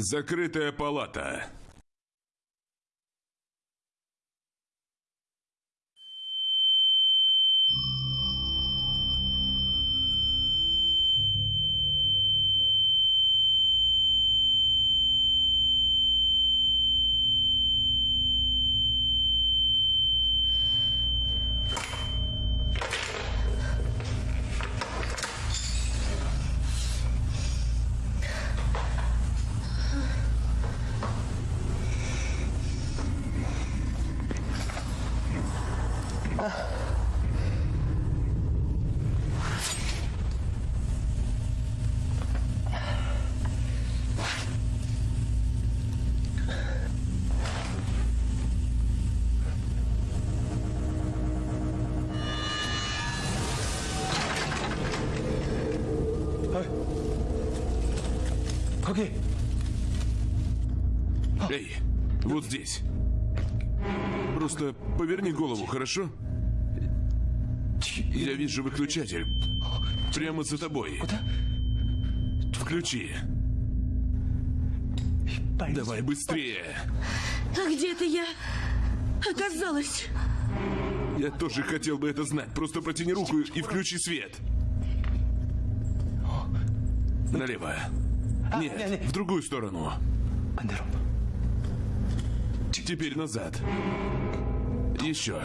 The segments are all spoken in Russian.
Закрытая палата. здесь. Просто поверни голову, хорошо? Я вижу выключатель. Прямо за тобой. Включи. Давай быстрее. А где это я оказалась? Я тоже хотел бы это знать. Просто протяни руку и включи свет. Налево. Нет, в другую сторону. Андером. Теперь назад. Еще.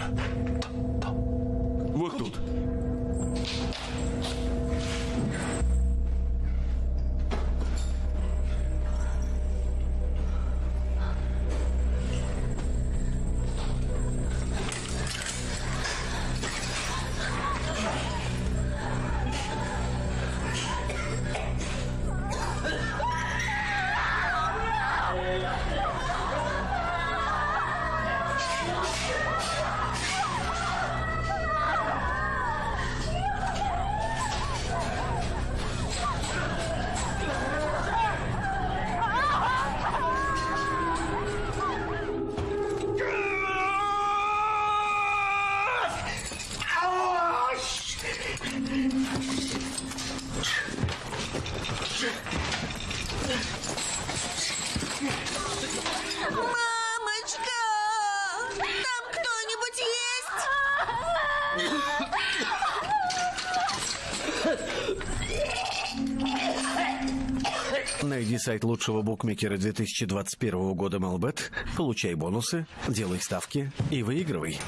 Сайт лучшего букмекера 2021 года Малбет, получай бонусы, делай ставки и выигрывай.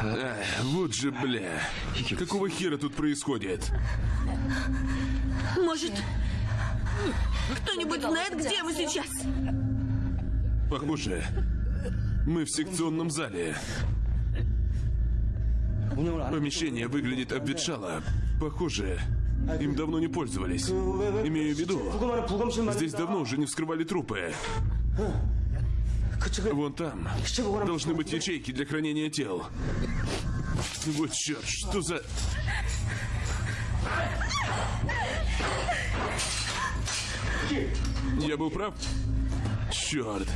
А, вот же, бля. Какого хера тут происходит? Может, кто-нибудь знает, где мы сейчас? Похоже, мы в секционном зале. Помещение выглядит обветшало. Похоже, им давно не пользовались. Имею в виду, здесь давно уже не вскрывали трупы. Вон там должны быть ячейки для хранения тел. Вот черт, что за... Я был прав? Черт.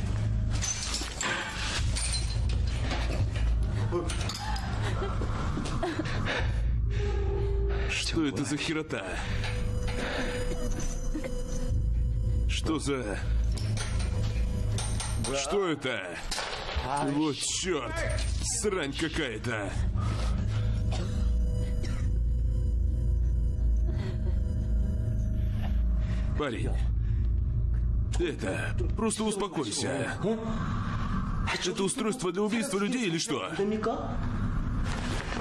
Что это за херота? Что за... Что это? Вот черт! Срань какая-то! Парень, это... Просто успокойся. Это устройство для убийства людей или что?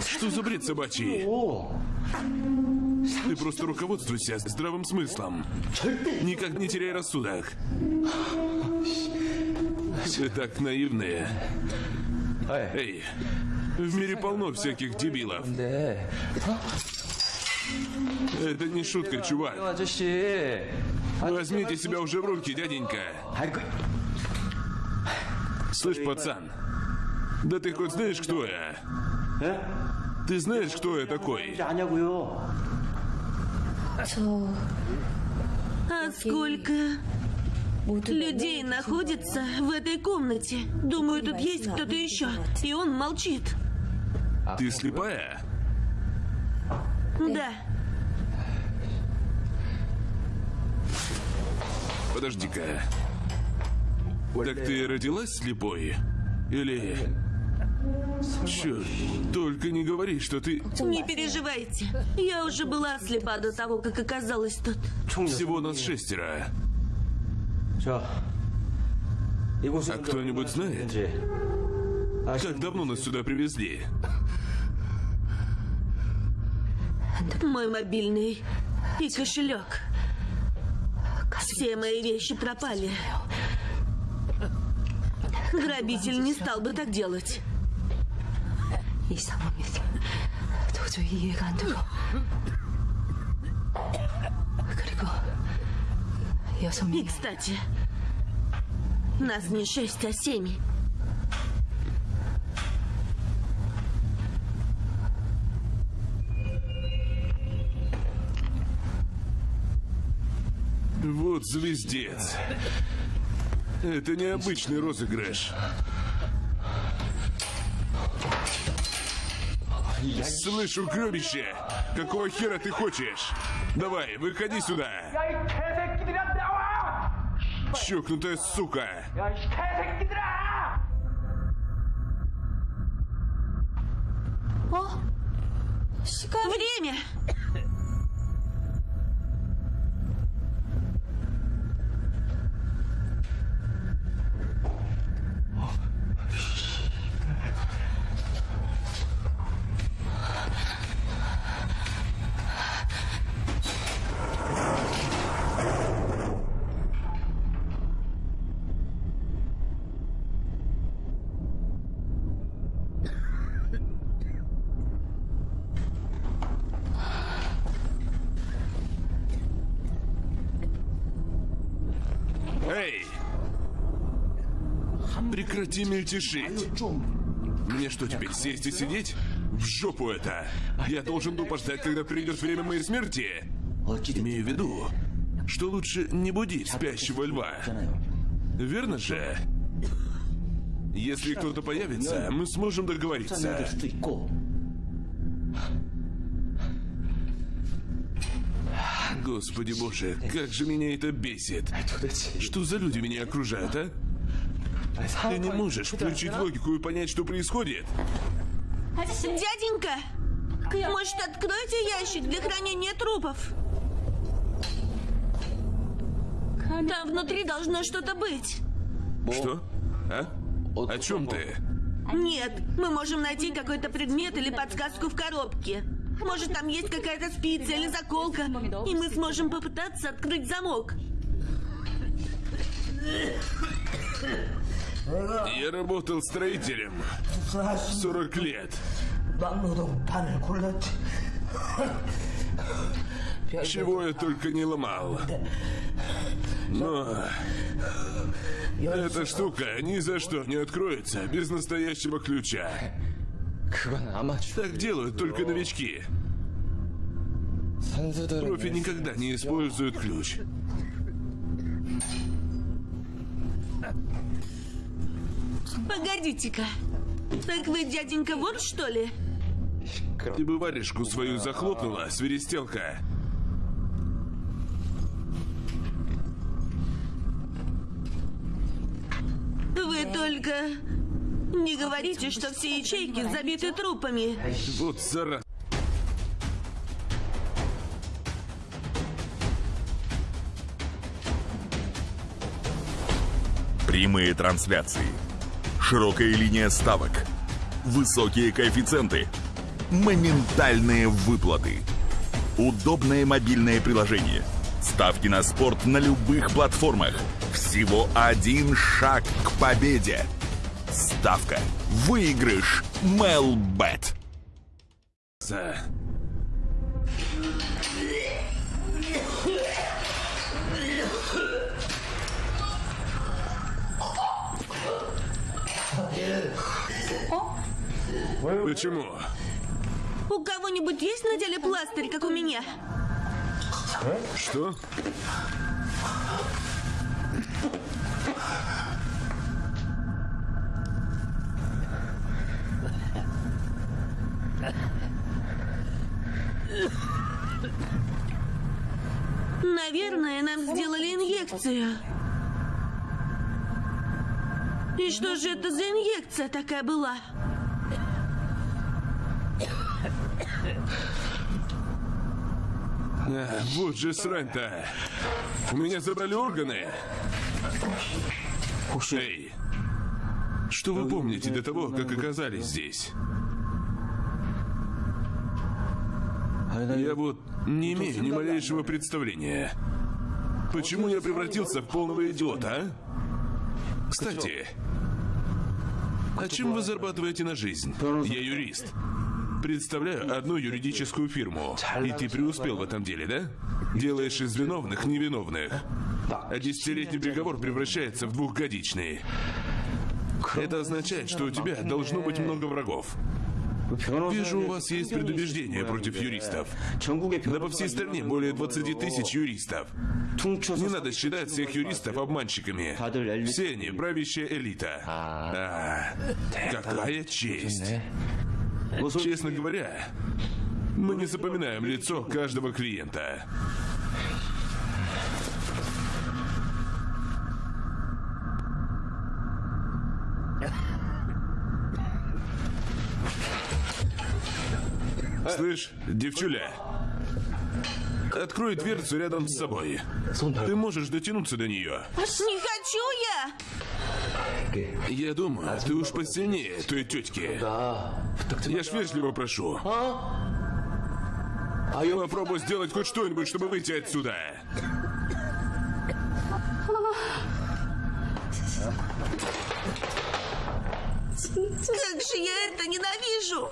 Что за бред собачий? Ты просто руководствуйся здравым смыслом. Никак не теряй рассудок. Вы так наивные. Эй, в мире полно всяких дебилов. Это не шутка, чувак. Возьмите себя уже в руки, дяденька. Слышь, пацан, да ты хоть знаешь, кто я? Ты знаешь, кто я такой? А сколько людей находится в этой комнате? Думаю, тут есть кто-то еще, и он молчит. Ты слепая? Да. Подожди-ка. Так ты родилась слепой? Или... Черт, только не говори, что ты... Не переживайте, я уже была слепа до того, как оказалась тут. Всего нас шестеро. А кто-нибудь знает, как давно нас сюда привезли? Мой мобильный и кошелек. Все мои вещи пропали. Грабитель не стал бы так делать. И, кстати, нас не шесть, а семь. Вот звездец. Это необычный розыгрыш. Слышь, угробище, какого хера ты хочешь? Давай, выходи сюда. Чокнутая сука. О, время! прекрати мельтешить. Мне что, теперь сесть и сидеть? В жопу это! Я должен был подождать, когда придет время моей смерти. Имею в виду, что лучше не будить спящего льва. Верно же? Если кто-то появится, мы сможем договориться. Господи боже, как же меня это бесит. Что за люди меня окружают, а? Ты не можешь включить логику и понять, что происходит? Дяденька! Может, откройте ящик для хранения трупов? Там внутри должно что-то быть. Что? А? О чем ты? Нет, мы можем найти какой-то предмет или подсказку в коробке. Может, там есть какая-то спица или заколка, и мы сможем попытаться открыть замок. Я работал строителем 40 лет. Чего я только не ломал. Но... Эта штука ни за что не откроется без настоящего ключа. Так делают только новички. Профи никогда не используют ключ. Погодите-ка. Так вы, дяденька, вор, что ли? Ты бы варежку свою захлопнула, свиристелка. Вы только не говорите, что все ячейки забиты трупами. Вот зараза. Прямые трансляции. Широкая линия ставок. Высокие коэффициенты. Моментальные выплаты. Удобное мобильное приложение. Ставки на спорт на любых платформах. Всего один шаг к победе. Ставка. Выигрыш. Мелбет. Почему? У кого-нибудь есть на теле пластырь, как у меня? Что? Наверное, нам сделали инъекцию. И что же это за инъекция такая была? А, вот же срань-то. У меня забрали органы. Эй, что вы помните до того, как оказались здесь? Я вот не имею ни малейшего представления. Почему я превратился в полного идиота, а? Кстати, а чем вы зарабатываете на жизнь? Я юрист. Представляю одну юридическую фирму. И ты преуспел в этом деле, да? Делаешь из виновных невиновных. А десятилетний приговор превращается в двухгодичный. Это означает, что у тебя должно быть много врагов. Вижу, у вас есть предубеждение против юристов. Да по всей стране более 20 тысяч юристов. Не надо считать всех юристов обманщиками. Все они правящая элита. А, какая честь. Честно говоря, мы не запоминаем лицо каждого клиента. Слышь, девчуля, открой дверцу рядом с собой. Ты можешь дотянуться до нее. Не хочу я! Я думаю, ты уж посильнее той тетки. Я ж вежливо прошу. Попробуй сделать хоть что-нибудь, чтобы выйти отсюда. Как же я это ненавижу!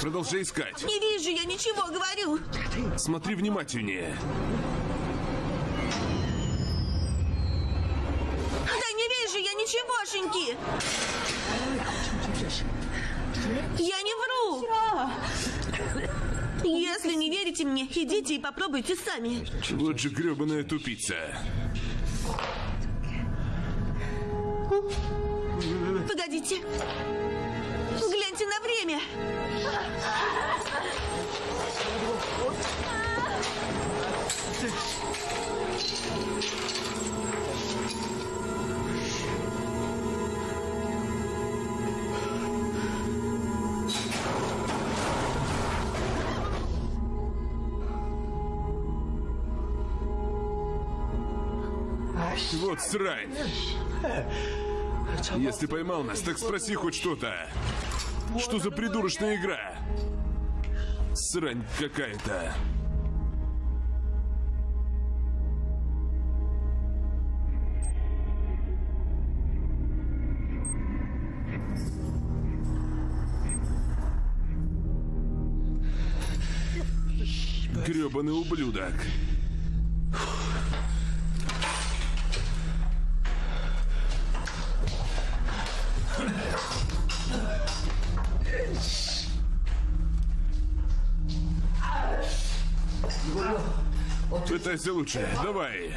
Продолжай искать. Не вижу я ничего, говорю. Смотри внимательнее. Да не вижу я ничегошеньки. Я не вру. Если не верите мне, идите и попробуйте сами. Вот же гребаная тупица. Погодите. Гляньте на время. Вот срань. Если поймал нас, так спроси хоть что-то. Что за придурочная игра? Срань какая-то. Гребаный ублюдок. Пытайся лучше. Давай.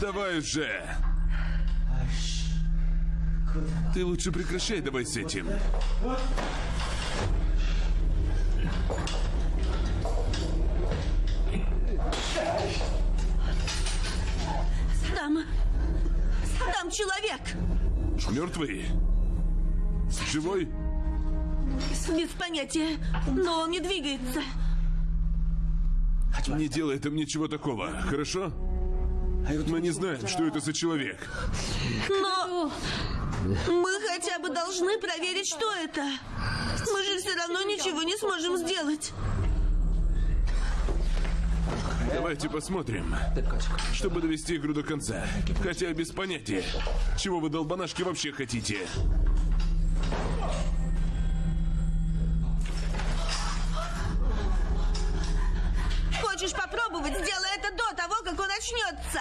Давай уже. Ты лучше прекращай давай с этим. Там... Там человек. Мертвый? Живой? Без понятия. Но он не двигается. Не делай там ничего такого, хорошо? Мы не знаем, что это за человек. Но... Мы хотя бы должны проверить, что это. Мы же все равно ничего не сможем сделать. Давайте посмотрим, чтобы довести игру до конца. Хотя без понятия, чего вы, долбанашки, вообще хотите. Хочешь попробовать? Сделай это до того, как он очнется.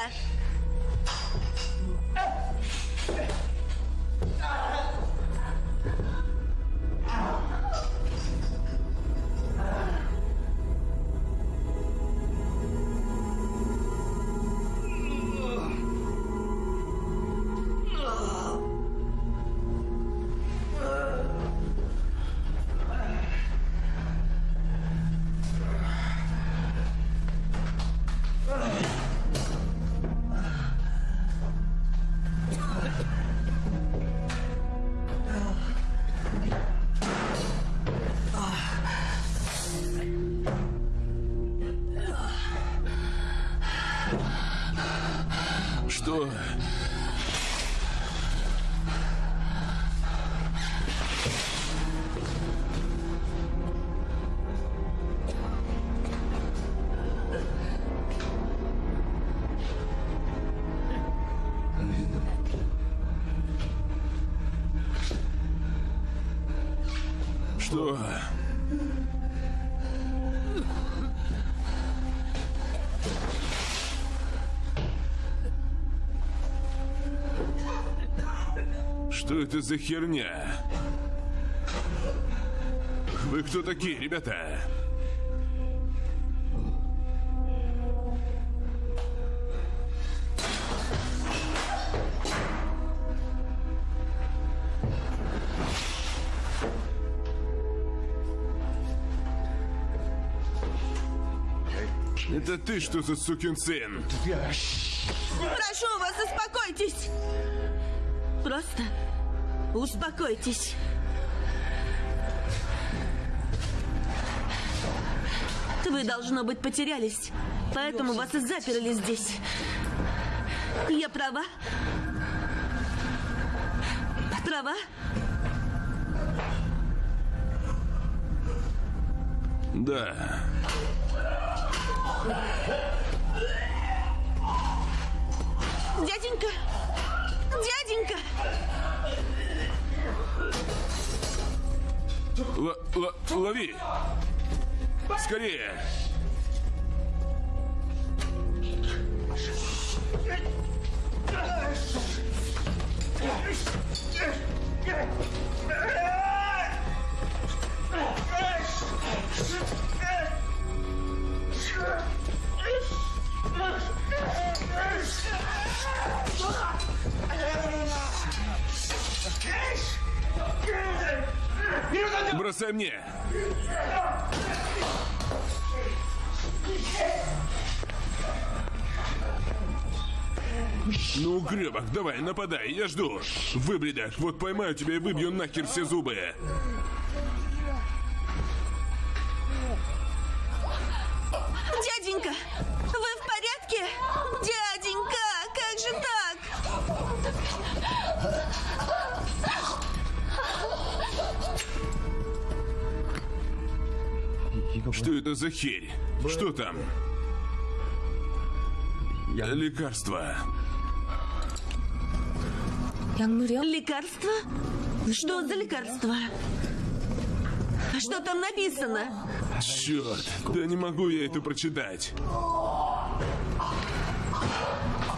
Что? Что это за херня? Вы кто такие, ребята? Это ты что за сукин сын? Прошу вас, успокойтесь. Просто успокойтесь. Вы, должно быть, потерялись. Поэтому вас и заперли здесь. Я права? Права? Да. Лови! Скорее! нападай, я жду. Выбредок, вот поймаю тебя и выбью нахер все зубы. Дяденька, вы в порядке? Дяденька, как же так? Что это за херь? Что там? Лекарство. Лекарство. Лекарство? Что за лекарство? А Что там написано? Черт, да не могу я это прочитать.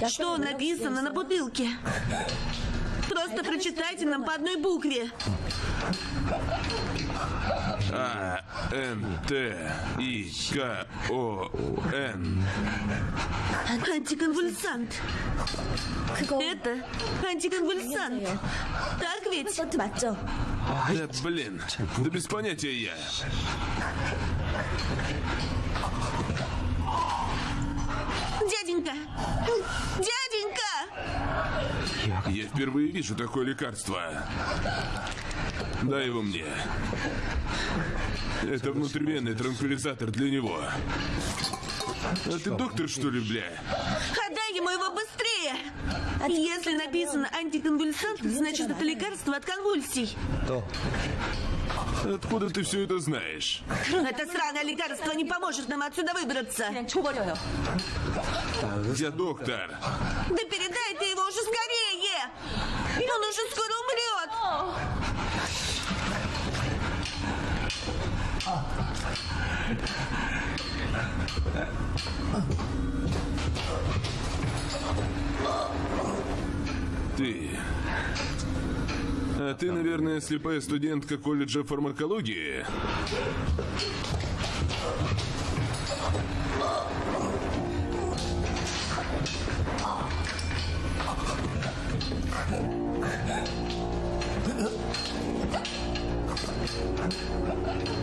Что написано на бутылке? Просто прочитайте нам по одной букве. А, Н Т И К О Н. Антиконвульсант. Это антиконвульсант. Так ведь? Да блин, да без понятия я. Дяденька! Дяденька! Я впервые вижу такое лекарство. Дай его мне. Это внутривенный транквилизатор для него. А ты доктор, что ли, бля? Отдай ему его быстрее! Если написано антиконвульсант, значит, это лекарство от конвульсий. То Откуда ты все это знаешь? Это сраное лекарство не поможет нам отсюда выбраться. Я доктор. Да передай ты его уже скорее! Он уже скоро умрет! Ты... А ты, наверное, слепая студентка колледжа фармакологии? А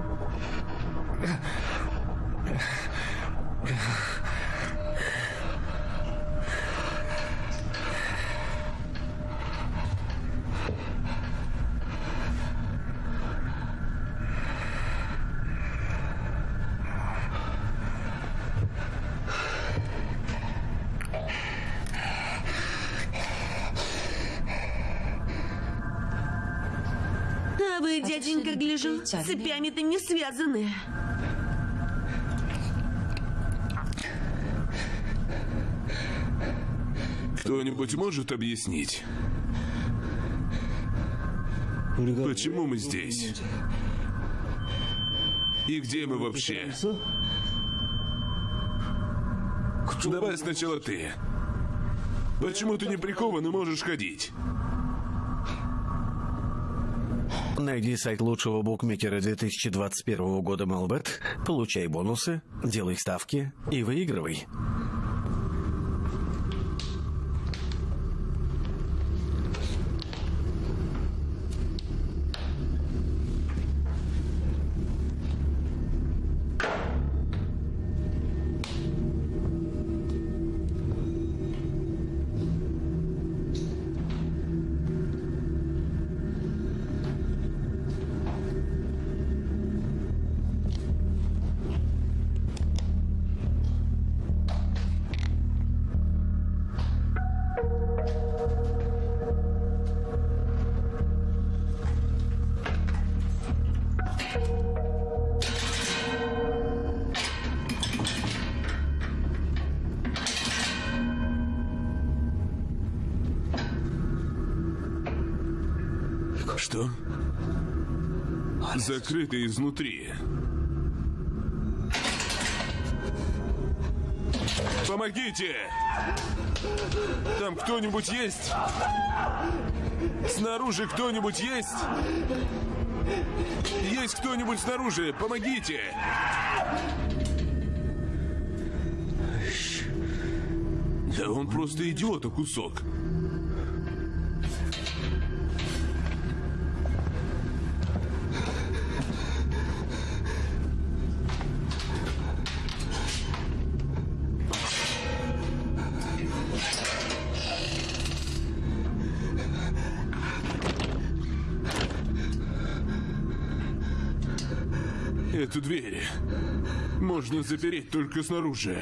дяденька, гляжу, цепями-то не связаны. Кто-нибудь может объяснить? Почему мы здесь? И где мы вообще? Давай сначала ты. Почему ты не прикован и можешь ходить? Найди сайт лучшего букмекера 2021 года Малбет, получай бонусы, делай ставки и выигрывай. Закрыто изнутри. Помогите! Там кто-нибудь есть? Снаружи кто-нибудь есть? Есть кто-нибудь снаружи? Помогите! Да он просто идиота кусок. Можно запереть только снаружи.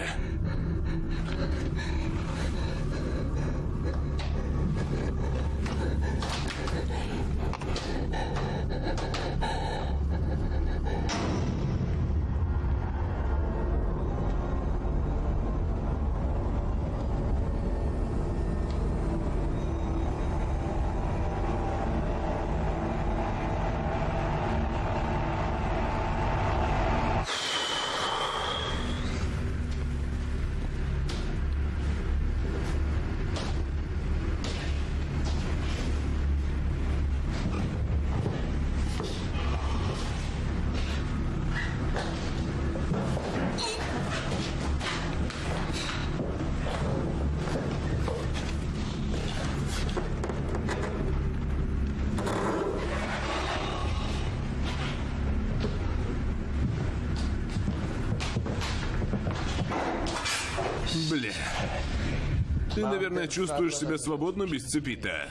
Ты, наверное, чувствуешь себя свободно без цепи-то.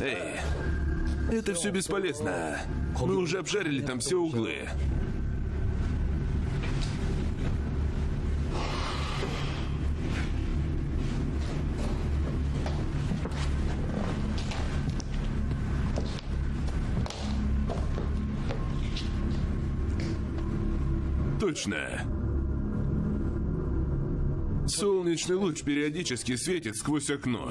Эй, это все бесполезно. Мы уже обжарили там все углы. Точно. Солнечный луч периодически светит сквозь окно.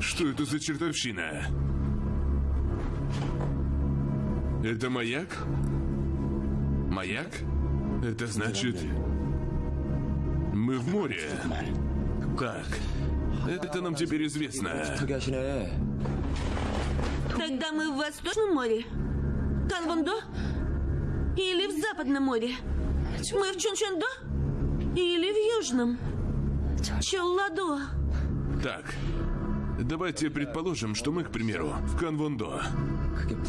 Что это за чертовщина? Это маяк? Маяк? Это значит... Мы в море как? Это нам теперь известно. Тогда мы в Восточном море? Канвондо? Или в Западном море? Мы в Чунчондо? Или в Южном? Челладо? Так, давайте предположим, что мы, к примеру, в Канвондо.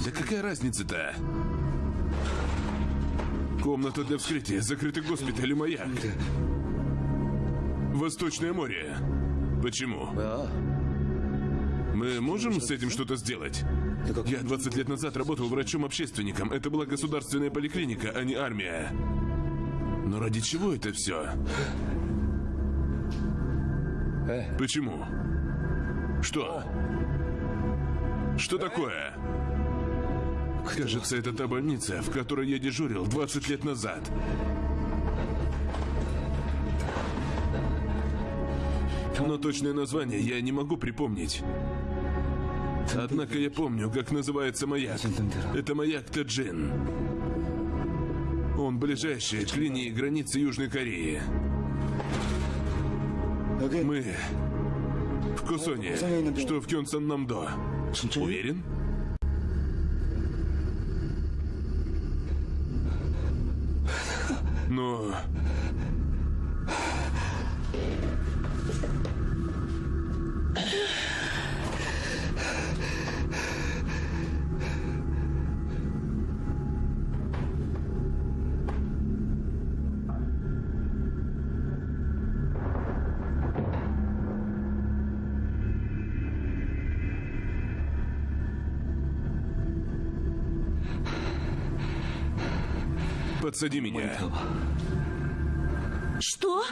Да какая разница-то? Комната для вскрытия, закрытый госпиталь или маяк. Восточное море. Почему? Мы можем с этим что-то сделать? Я 20 лет назад работал врачом-общественником. Это была государственная поликлиника, а не армия. Но ради чего это все? Почему? Что? Что такое? Кажется, это та больница, в которой я дежурил 20 лет назад. но точное название я не могу припомнить. Однако я помню, как называется маяк. Это маяк Таджин. Он ближайший к линии границы Южной Кореи. Мы в Кусоне, что в Кёнсан-Намдо. Уверен? Но Подсади меня. Что?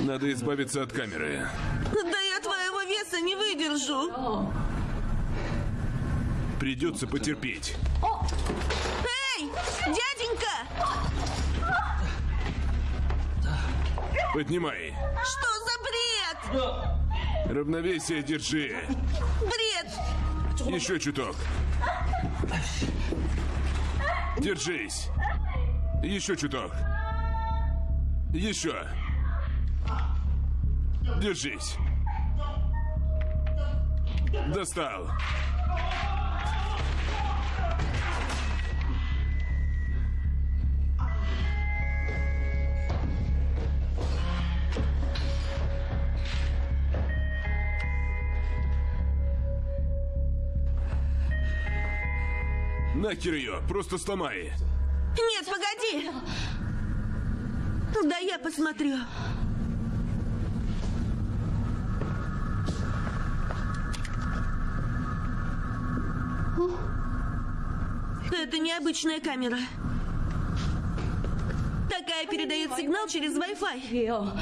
Надо избавиться от камеры. Да я твоего веса не выдержу. Придется потерпеть. Эй, дяденька! Поднимай. Что за бред? Равновесие держи. Бред! Еще чуток. Держись. Еще чуток. Еще. Держись. Достал. Нахер ее, просто сломай. Нет, погоди. Да я посмотрю. Это необычная камера. Такая передает сигнал через Wi-Fi.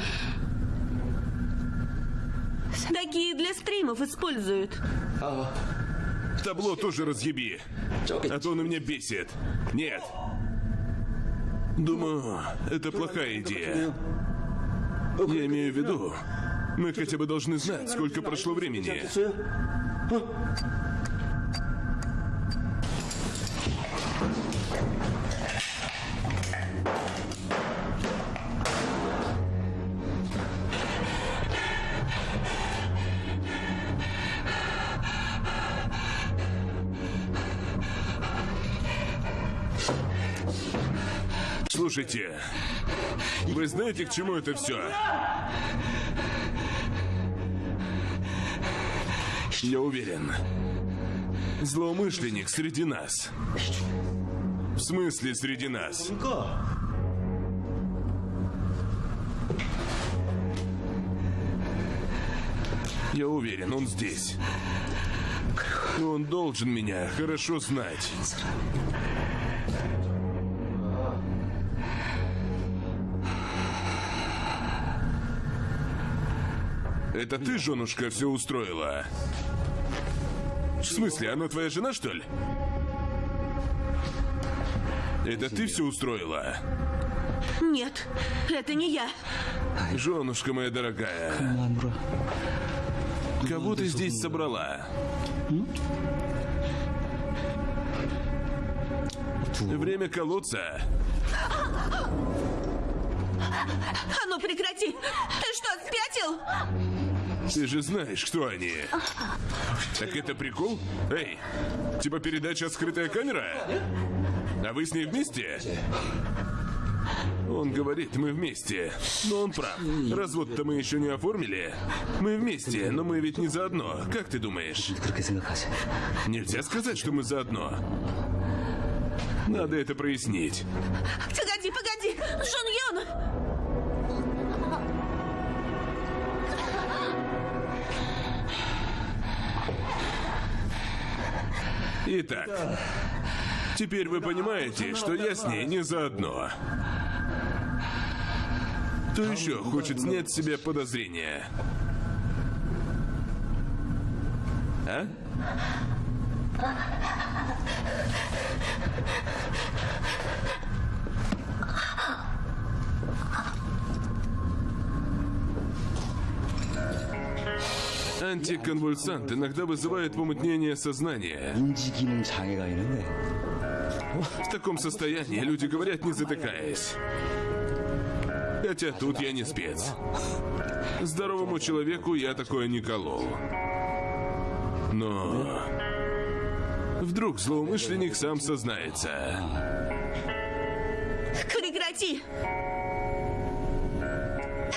Такие для стримов используют. Табло тоже разъеби. А то он меня бесит. Нет. Думаю, это плохая идея. Я имею в виду, мы хотя бы должны знать, сколько прошло времени. Знаете, к чему это все? Я уверен, злоумышленник среди нас. В смысле среди нас? Я уверен, он здесь. Он должен меня хорошо знать. Это ты, женушка, все устроила? В смысле, она твоя жена, что ли? Это ты все устроила? Нет, это не я. Женушка моя дорогая. Кого ты здесь собрала? Время колоться. А ну прекрати! Ты что, спятил? Ты же знаешь, кто они. Так это прикол? Эй, типа передача «Скрытая камера»? А вы с ней вместе? Он говорит, мы вместе. Но он прав. Развод-то мы еще не оформили. Мы вместе, но мы ведь не заодно. Как ты думаешь? Нельзя сказать, что мы заодно. Надо это прояснить. Погоди, погоди! Джон Йон! Итак, теперь вы понимаете, что я с ней не заодно. Кто еще хочет снять с себя подозрения? А? Антиконвульсант иногда вызывает помутнение сознания. В таком состоянии люди говорят, не затыкаясь. Хотя тут я не спец. Здоровому человеку я такое не колол. Но... Вдруг злоумышленник сам сознается. Прекрати!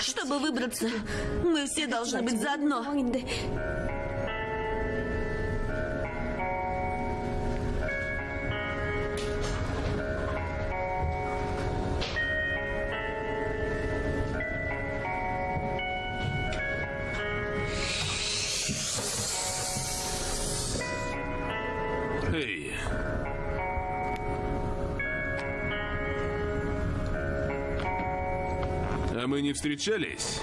Чтобы выбраться, мы все должны быть заодно. А мы не встречались?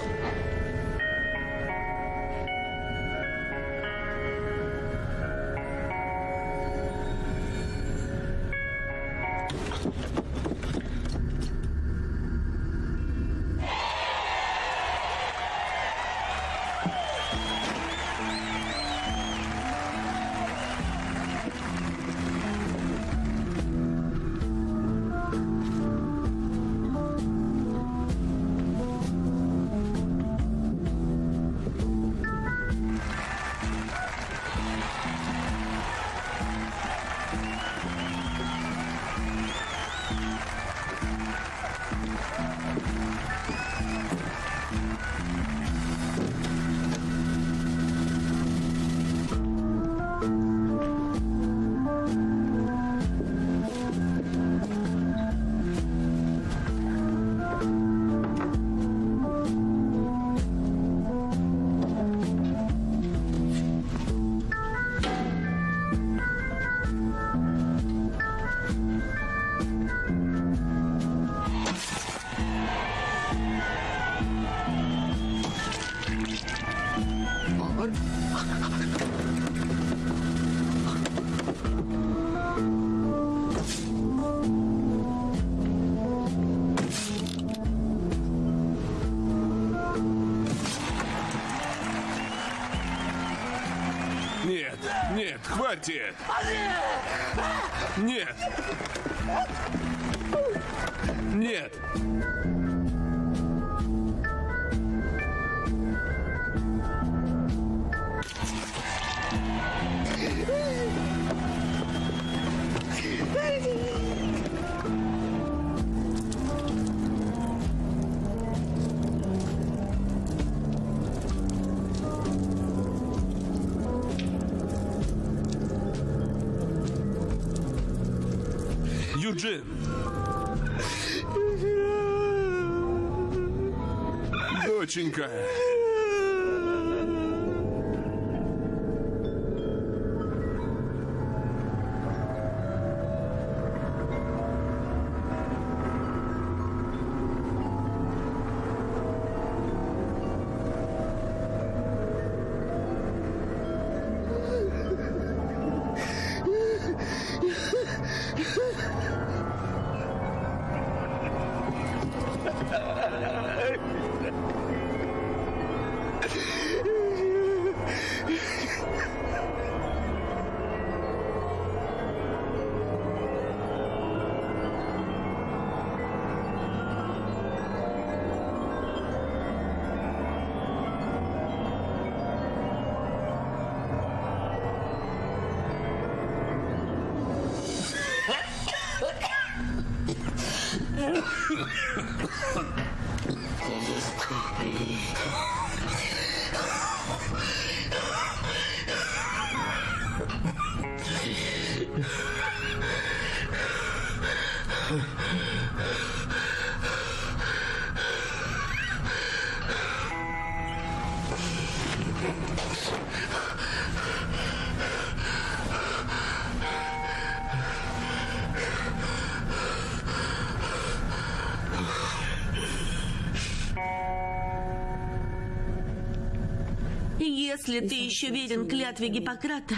Если ты еще верен клятве Гиппократа,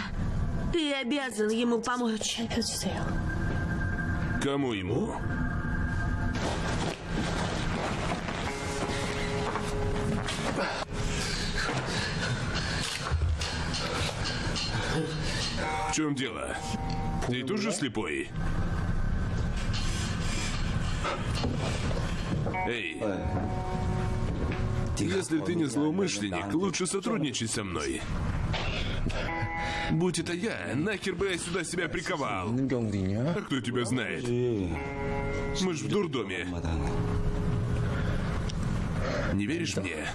ты обязан ему помочь. Кому ему? В чем дело? Ты тоже слепой? Эй, если ты не злоумышленник, лучше сотрудничай со мной. Будь это я, нахер бы я сюда себя приковал. А кто тебя знает? Мы ж в дурдоме. Не веришь мне?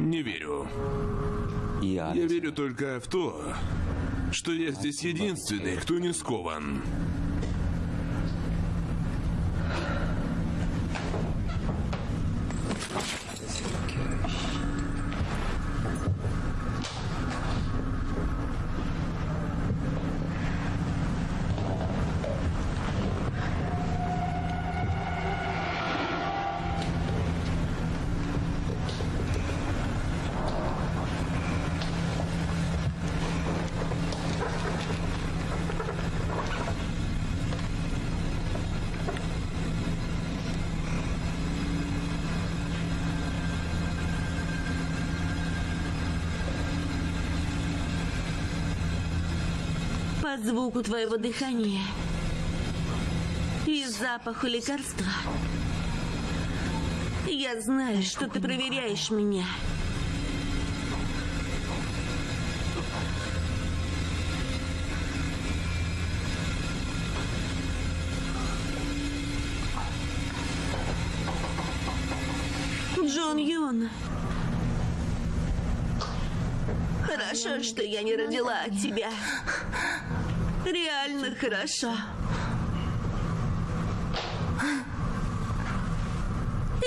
Не верю. Я верю только в то, что я здесь единственный, кто не скован. Звуку твоего дыхания и запаху лекарства я знаю, что ты проверяешь меня. Джон Юн. Хорошо, что я не родила от тебя. Хорошо.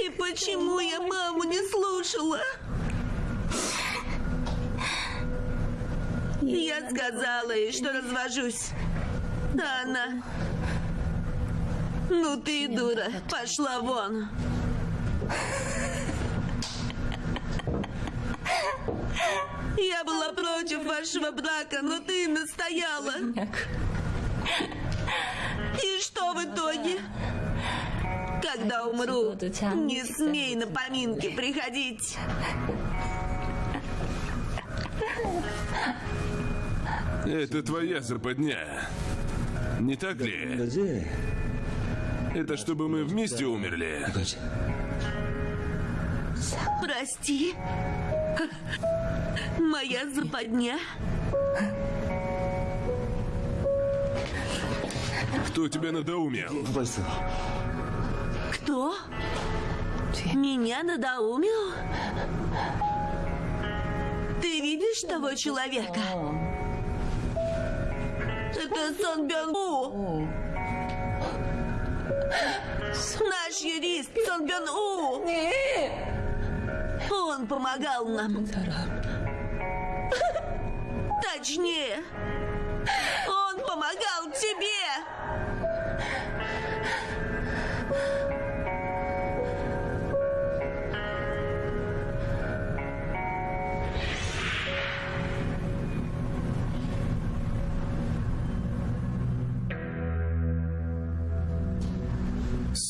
И почему я маму не слушала? Я сказала ей, что развожусь. А она... Ну ты дура. Пошла вон. Я была против вашего брака, но ты настояла что в итоге? Когда умру, не смей на поминки приходить. Это твоя западня. Не так ли? Это чтобы мы вместе умерли. Прости. Моя западня. Кто тебя надоумил? Кто? Меня надоумил? Ты видишь того человека? Это Сон Бёнгу! Наш юрист Сон Бёнгу! Он помогал нам. Точнее, он помогал тебе!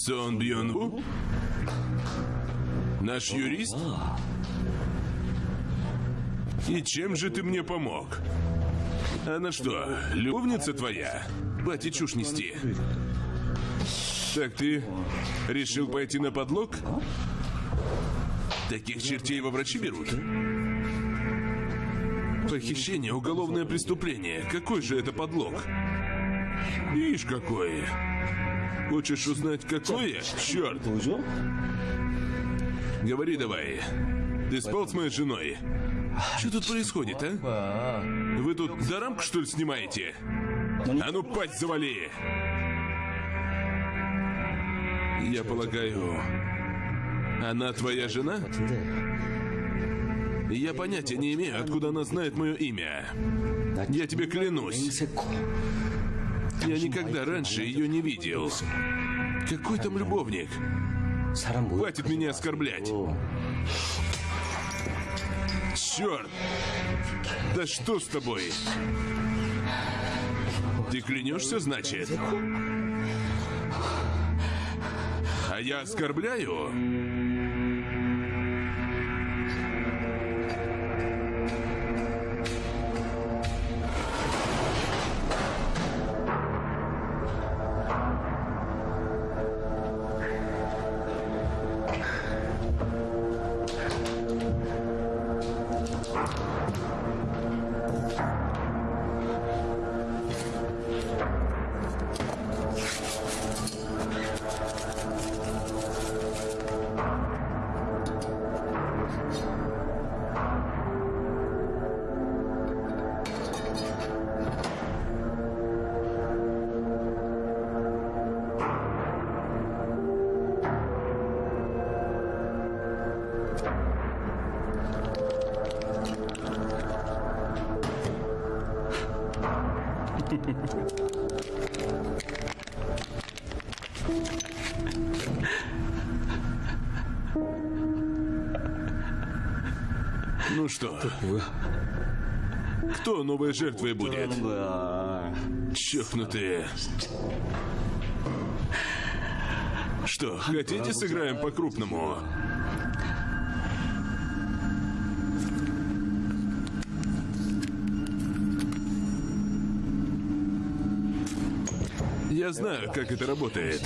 Сон Бьон У? Наш юрист? И чем же ты мне помог? Она что, любовница твоя? Хватит чушь нести. Так ты решил пойти на подлог? Таких чертей во врачи берут? Похищение – уголовное преступление. Какой же это подлог? Ишь какой. Хочешь узнать, какое? Черт! Говори давай. Ты спал с моей женой? Что тут происходит, а? Вы тут дорамку, что ли, снимаете? А ну, пасть завали! Я полагаю, она твоя жена? Я понятия не имею, откуда она знает мое имя. Я тебе клянусь. Я никогда раньше ее не видел. Какой там любовник? Хватит меня оскорблять. Черт! Да что с тобой? Ты клянешься, значит? А я оскорбляю? Новой жертвой будет? Чокнутые. Что, хотите сыграем по-крупному? Я знаю, как это работает.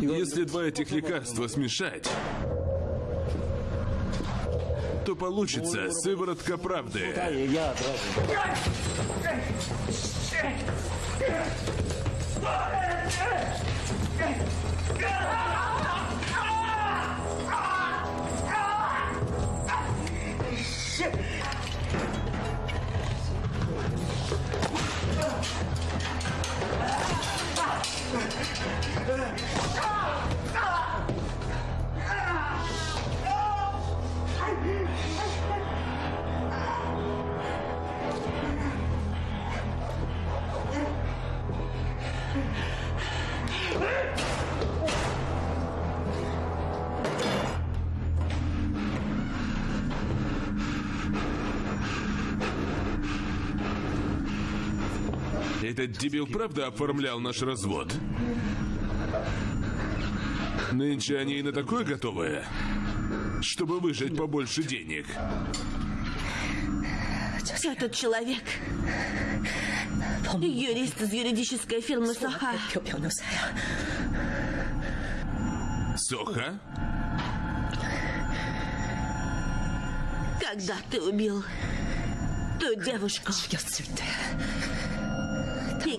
Если два этих лекарства смешать, получится сыворотка правды. Этот дебил правда оформлял наш развод? Нынче они и на такое готовы, чтобы выжать побольше денег. Этот человек юрист из юридической фирмы Соха. Соха? Когда ты убил ту девушку?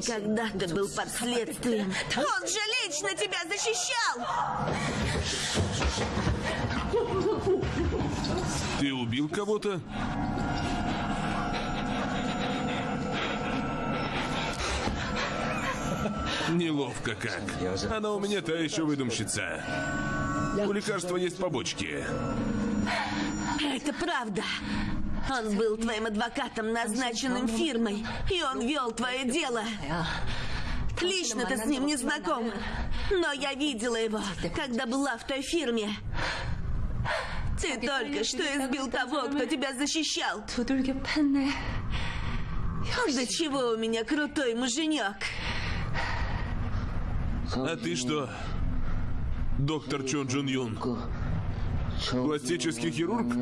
когда-то был под следствием. Он же лично тебя защищал! Ты убил кого-то? Неловко как. Она у меня та еще выдумщица. У лекарства есть побочки. Это правда. Он был твоим адвокатом, назначенным фирмой, и он вел твое дело. Лично ты с ним не знаком, но я видела его, когда была в той фирме. Ты только что избил того, кто тебя защищал. Да чего у меня крутой муженек. А ты что, доктор Чон Джун Юн? Пластический хирург?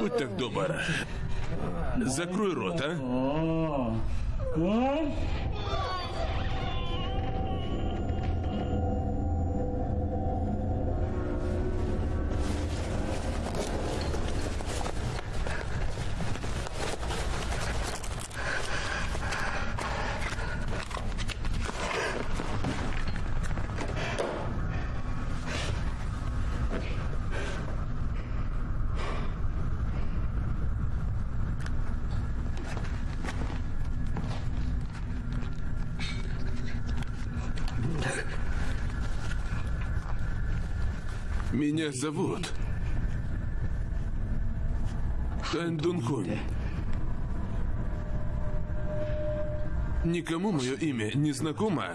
Будь так добр. Закрой рот, а? Меня зовут Тань Дунхунь. Никому мое имя не знакомо.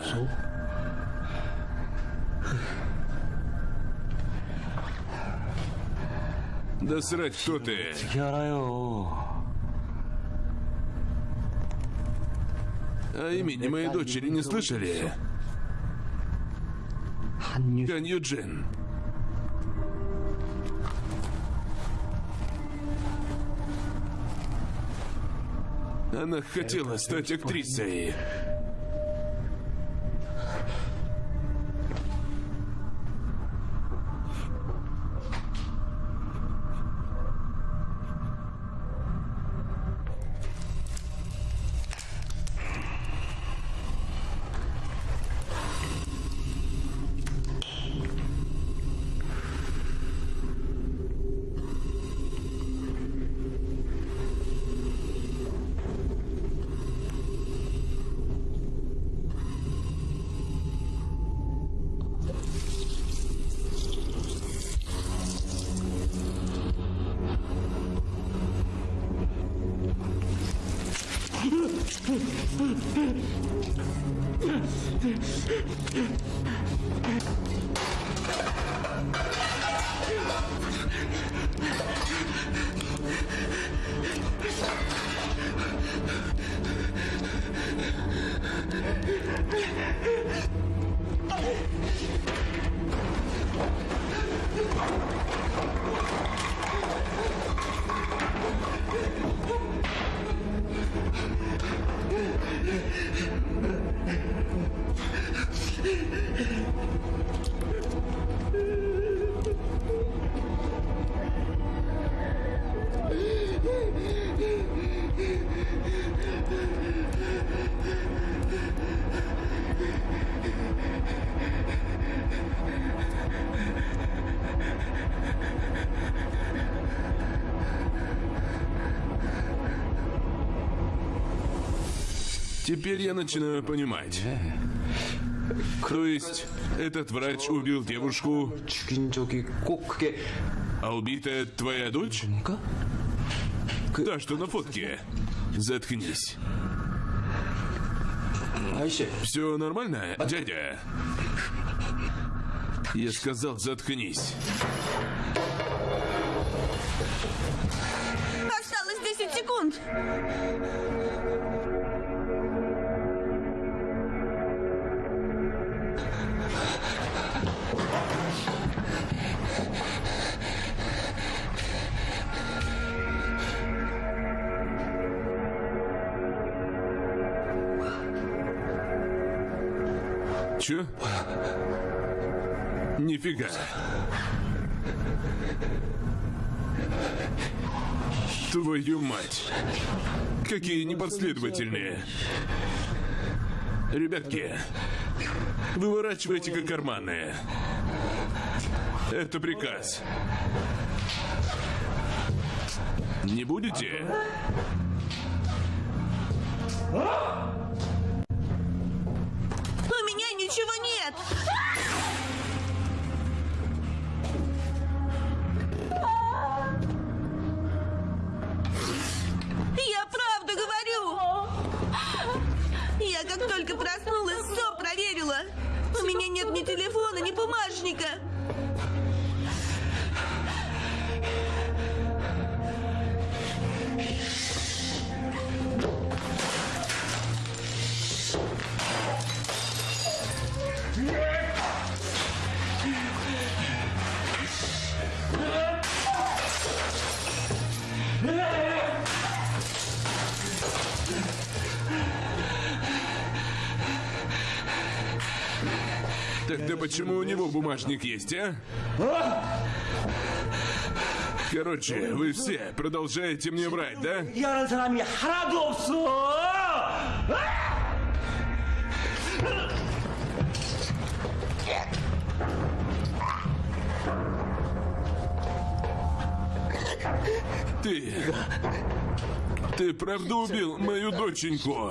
Да срать, кто ты? А имени моей дочери не слышали? Хан Юджин. Она хотела стать актрисой. Теперь я начинаю понимать. То есть, этот врач убил девушку, а убитая твоя дочь? Та, что на фотке. Заткнись. Все нормально, дядя? Я сказал, заткнись. Осталось 10 секунд. Нифига. Твою мать. Какие непоследовательные. Ребятки, выворачивайте-ка карманы. Это приказ. Не будете? У почему у него бумажник есть, а? Короче, вы все продолжаете мне врать, да? Ты... Ты правда убил мою доченьку?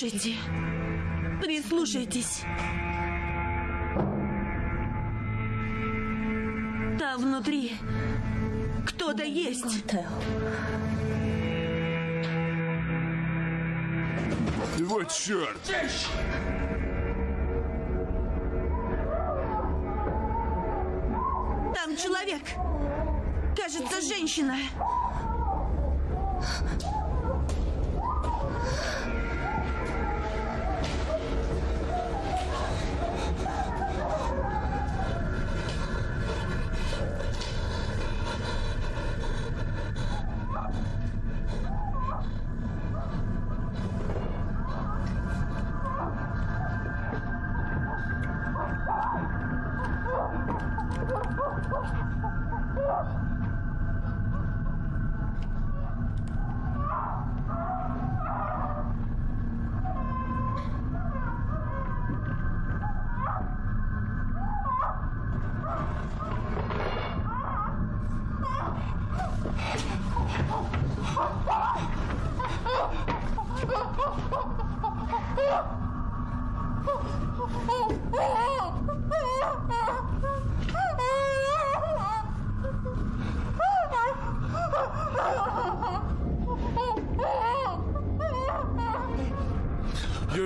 Слушайте, прислушайтесь. Там внутри кто-то есть. Вот черт! Там человек. Кажется, женщина.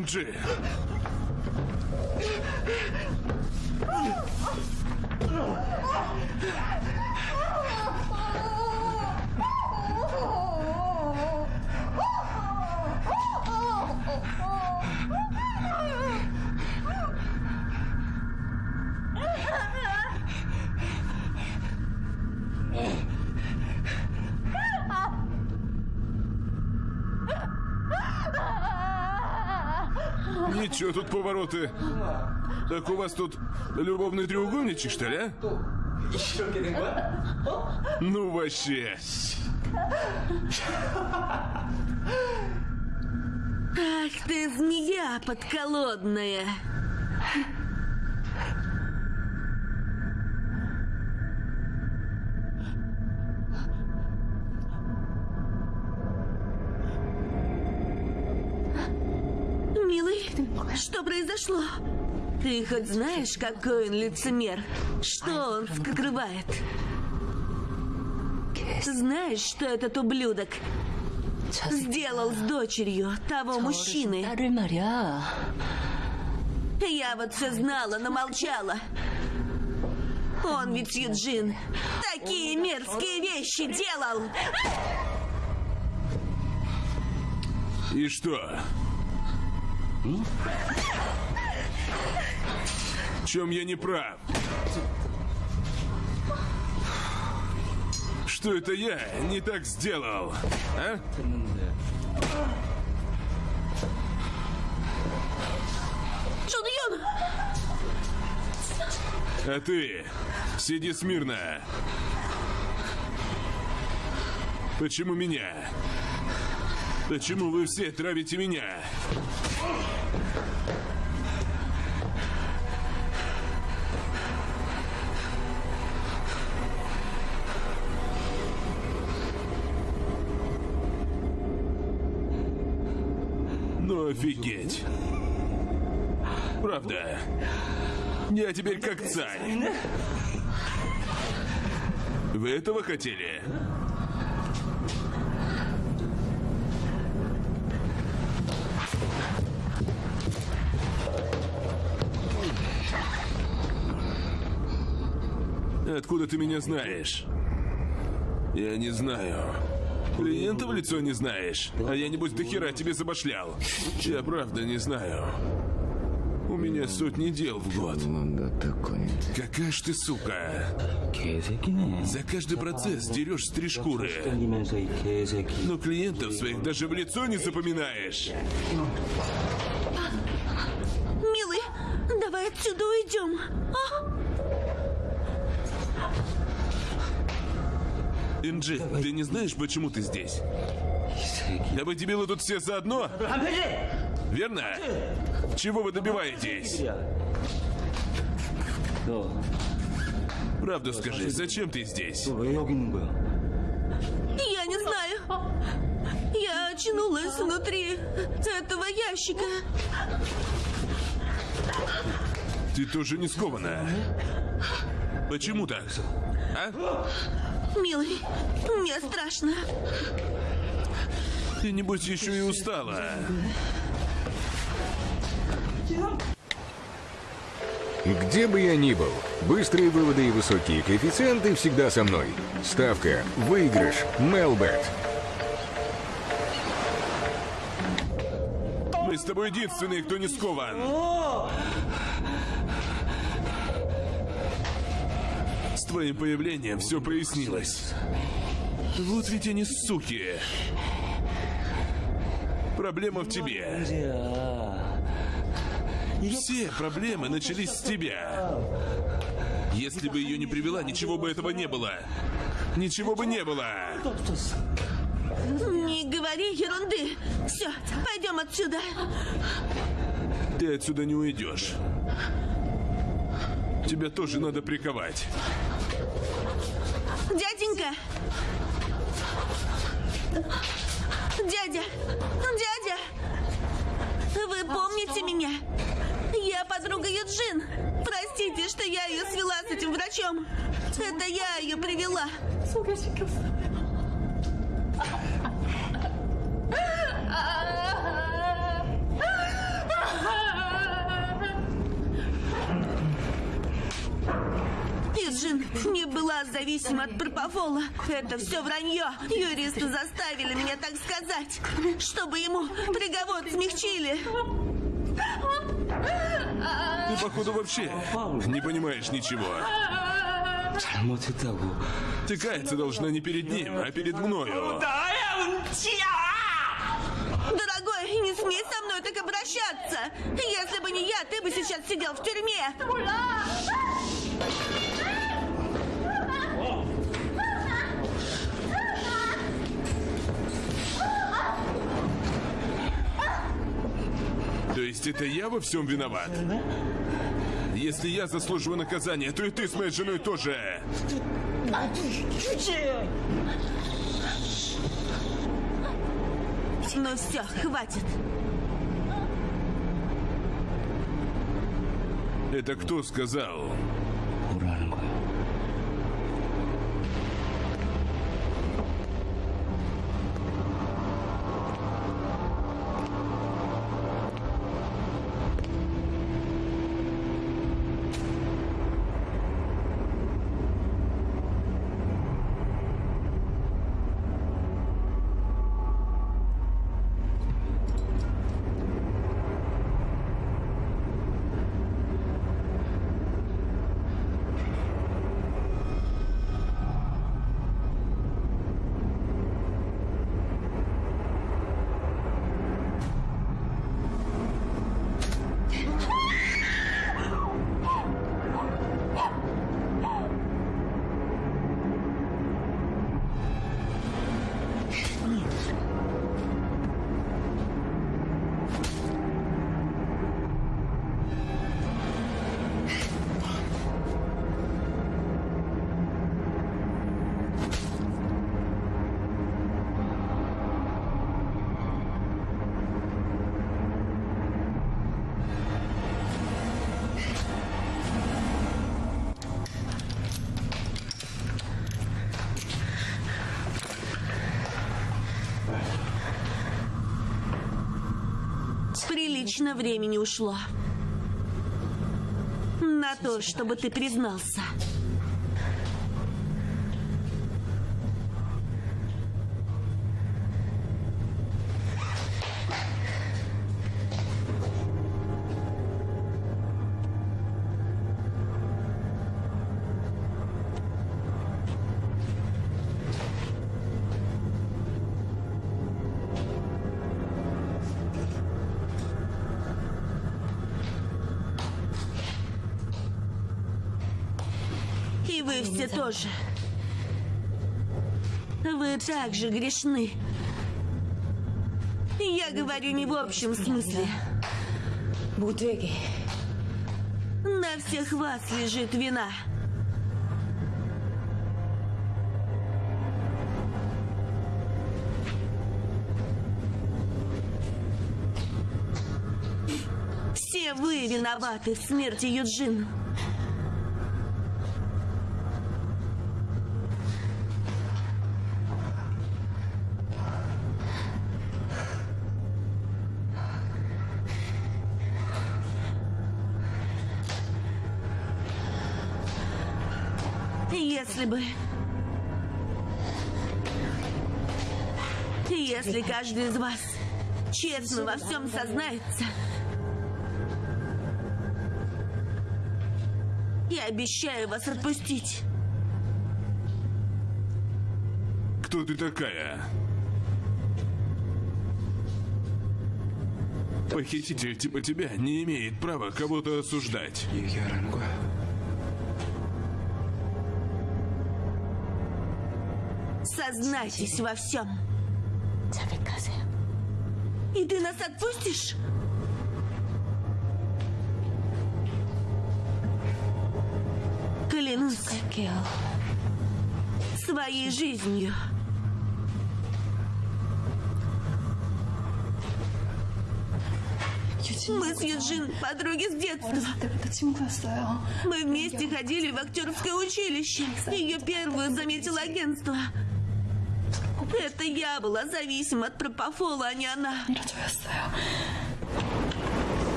Юнджи, ничего в. Так у вас тут любовный треугольничек, что ли, а? Ну вообще. Ах ты, змея подколодная. произошло? Ты хоть знаешь, какой он лицемер? Что он скрывает? Знаешь, что этот ублюдок сделал с дочерью того мужчины? Я вот все знала, но молчала. Он ведь, Юджин, такие мерзкие вещи делал! И что? Чем я не прав? Что это я не так сделал? А? Чун Юн, А ты сиди смирно. Почему меня? Почему вы все травите меня? Офигеть. Правда. Я теперь как царь. Вы этого хотели? Откуда ты меня знаешь? Я не знаю. Клиента в лицо не знаешь? А я, небось, до хера тебе забашлял. Я правда не знаю. У меня сотни дел в год. Ну Какая ж ты сука. За каждый процесс дерешь с три шкуры. Но клиентов своих даже в лицо не запоминаешь. Милый, давай отсюда уйдем. А? Инджи, Давай. ты не знаешь, почему ты здесь? Да вы дебилы тут все заодно? Верно? Чего вы добиваетесь? Правду скажи, зачем ты здесь? Я не знаю. Я очнулась внутри этого ящика. Ты тоже не скованная? Почему так? А? Милый, мне страшно. Ты, небось, еще и устала. Где бы я ни был, быстрые выводы и высокие коэффициенты всегда со мной. Ставка, выигрыш, Мелбет. Мы с тобой единственные, кто не скован. Твоим появлением все прояснилось. Вот ведь они суки. Проблема в тебе. Все проблемы начались с тебя. Если бы ее не привела, ничего бы этого не было. Ничего бы не было. Не говори ерунды. Все, пойдем отсюда. Ты отсюда не уйдешь. Тебя тоже надо приковать. Дяденька! Дядя! Дядя! Вы помните меня? Я подруга Юджин. Простите, что я ее свела с этим врачом. Это я ее привела. Диджин не была зависима от Пропофола. Это все вранье. Юристы заставили меня так сказать, чтобы ему приговор смягчили. Ты, походу, вообще не понимаешь ничего. Ты каяться должна не перед ним, а перед мною. Дорогой, не смей со мной так обращаться! Если бы не я, ты бы сейчас сидел в тюрьме! То есть это я во всем виноват? Если я заслуживаю наказания, то и ты с моей женой тоже. Ну все, хватит. Это кто сказал? Достаточно времени ушло. На то, чтобы ты признался. тоже. Вы также грешны. Я говорю не в общем смысле. На всех вас лежит вина. Все вы виноваты в смерти Юджин. каждый из вас честно во всем сознается, я обещаю вас отпустить. Кто ты такая? Похититель типа тебя не имеет права кого-то осуждать. Сознайтесь во всем ты нас отпустишь? Клянусь своей жизнью. Мы с Юджин подруги с детства. Мы вместе ходили в актерское училище. Ее первую заметило агентство. Это я была зависима от пропофола, а не она.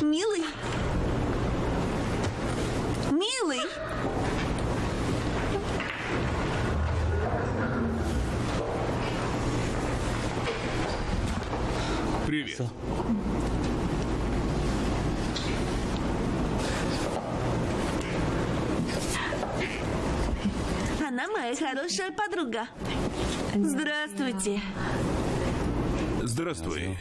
Милый? Милый? Привет. Она моя хорошая подруга. Здравствуйте. Здравствуй.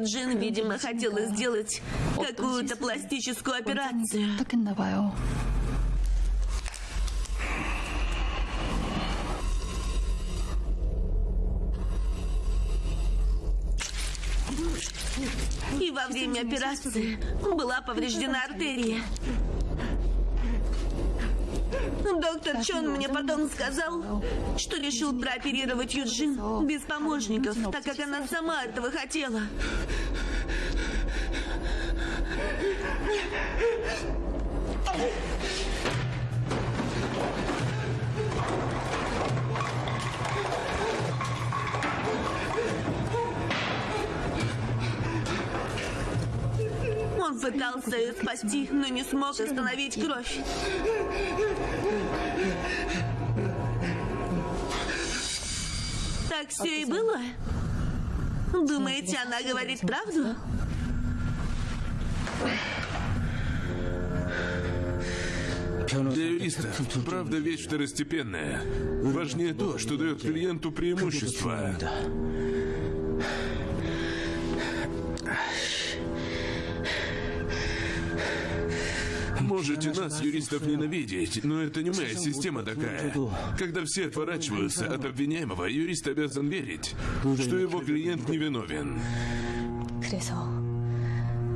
Юджин, видимо, хотела сделать какую-то пластическую операцию. И во время операции была повреждена артерия. Доктор Чон мне потом сказал, что решил прооперировать Юджин без помощников, так как она сама этого хотела. Спасти, но не смог остановить кровь. Так все и было? Думаете, она говорит правду? Для юриста правда вещь второстепенная. Важнее то, что дает клиенту преимущество. можете нас, юристов, ненавидеть, но это не моя система такая. Когда все отворачиваются от обвиняемого, юрист обязан верить, что его клиент невиновен.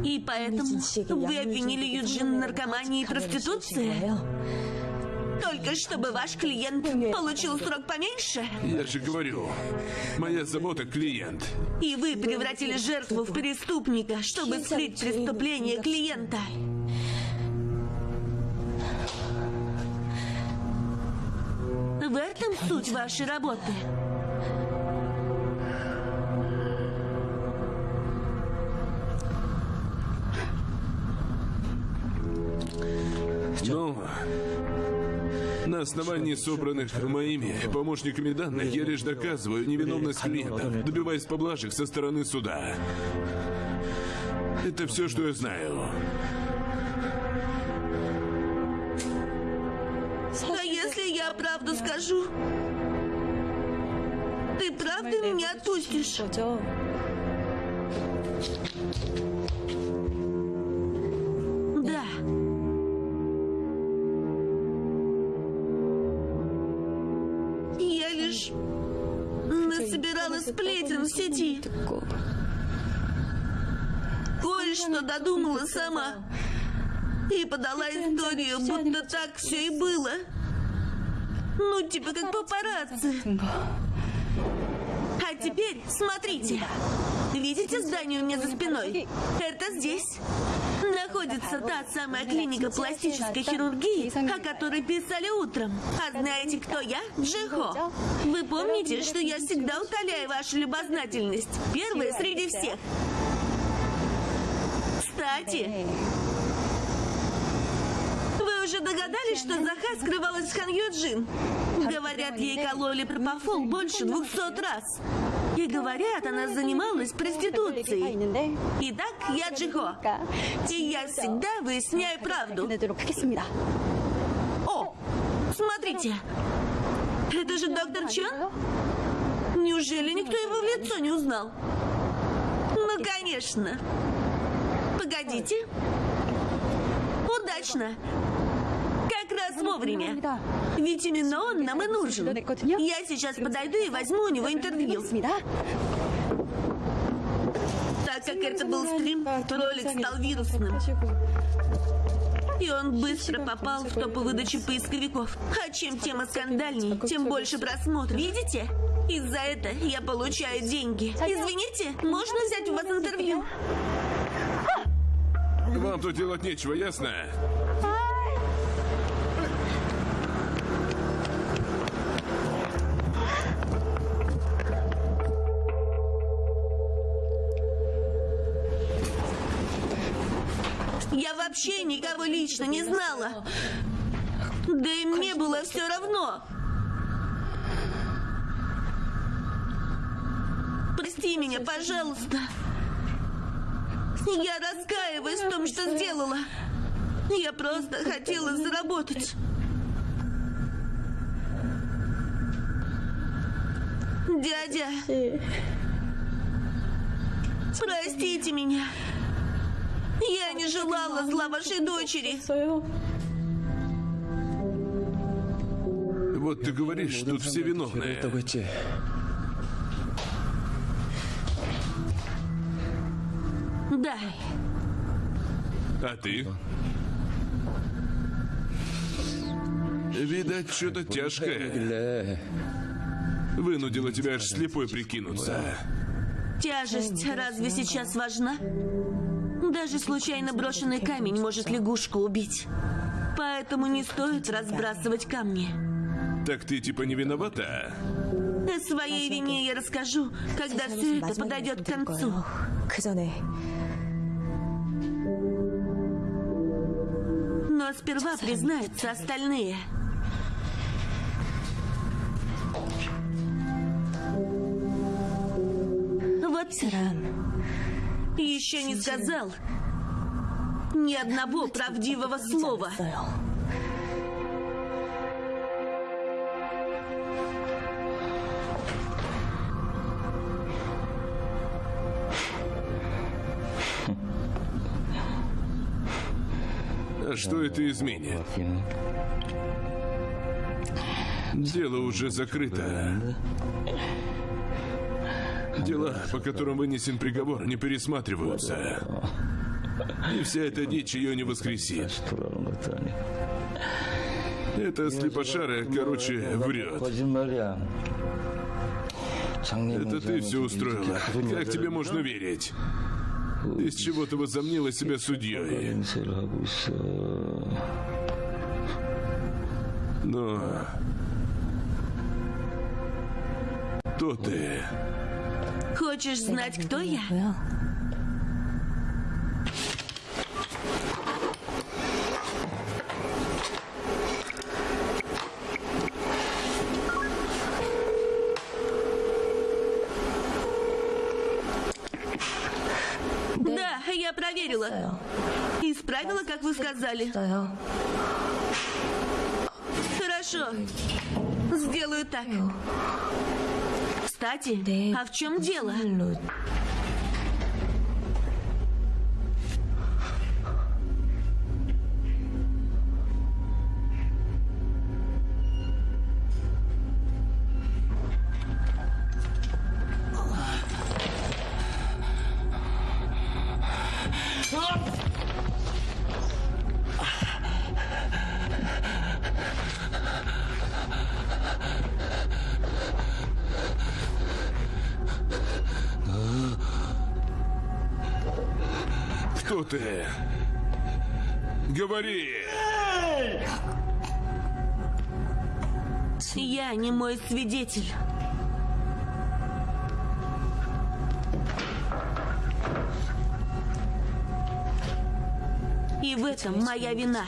И поэтому вы обвинили Юджин в наркомании и проституции? Только чтобы ваш клиент получил срок поменьше? Я же говорю, моя забота клиент. И вы превратили жертву в преступника, чтобы скрыть преступление клиента. В этом суть вашей работы. Ну, на основании собранных моими помощниками данных я лишь доказываю невиновность клиента, добиваясь поблажек со стороны суда. Это все, что я знаю. правду скажу. Ты правда меня отпустишь? Да. Я лишь насобирала сплетен в сети. Кое-что додумала сама. И подала историю, будто так все и было. Ну, типа как папарацци. А теперь смотрите. Видите здание у меня за спиной? Это здесь. Находится та самая клиника пластической хирургии, о которой писали утром. А знаете, кто я? Джихо. Вы помните, что я всегда утоляю вашу любознательность? Первая среди всех. Кстати, уже догадались, что Заха скрывалась с Хан Юджин? Говорят, ей кололи пропофол больше двухсот раз. И говорят, она занималась проституцией. Итак, я Джихо. И я всегда выясняю правду. О, смотрите. Это же доктор Чон? Неужели никто его в лицо не узнал? Ну, конечно. Погодите. Удачно раз вовремя. Ведь именно он нам и нужен. Я сейчас подойду и возьму у него интервью. Так как это был стрим, то ролик стал вирусным. И он быстро попал в топы выдачи поисковиков. А чем тема скандальней, тем больше просмотров. Видите? Из-за этого я получаю деньги. Извините, можно взять у вас интервью? Вам тут делать нечего, ясно? Вообще никого лично не знала. Да и мне было все равно. Прости меня, пожалуйста. Я раскаиваюсь в том, что сделала. Я просто хотела заработать. Дядя, простите меня. Я не желала зла вашей дочери. Вот ты говоришь, что тут все виновные. Да. А ты? Видать, что-то тяжкое. Вынудило тебя аж слепой прикинуться. Тяжесть разве сейчас важна? Даже случайно брошенный камень может лягушку убить. Поэтому не стоит разбрасывать камни. Так ты типа не виновата? О своей вине я расскажу, когда все это подойдет к концу. Но сперва признаются остальные. Вот срам. И еще не сказал ни одного правдивого слова. Что это изменит? Дело уже закрыто. Дела, по которым вынесен приговор, не пересматриваются. И вся эта дичь ее не воскресит. Это слепошара, короче, врет. Это ты все устроила. Как тебе можно верить? Из чего ты возомнила себя судьей? Но... Кто ты? Хочешь знать, кто я? Да, я проверила. Исправила, как вы сказали. Кстати, 네. а в чем дело? Свидетель. И в этом моя вина.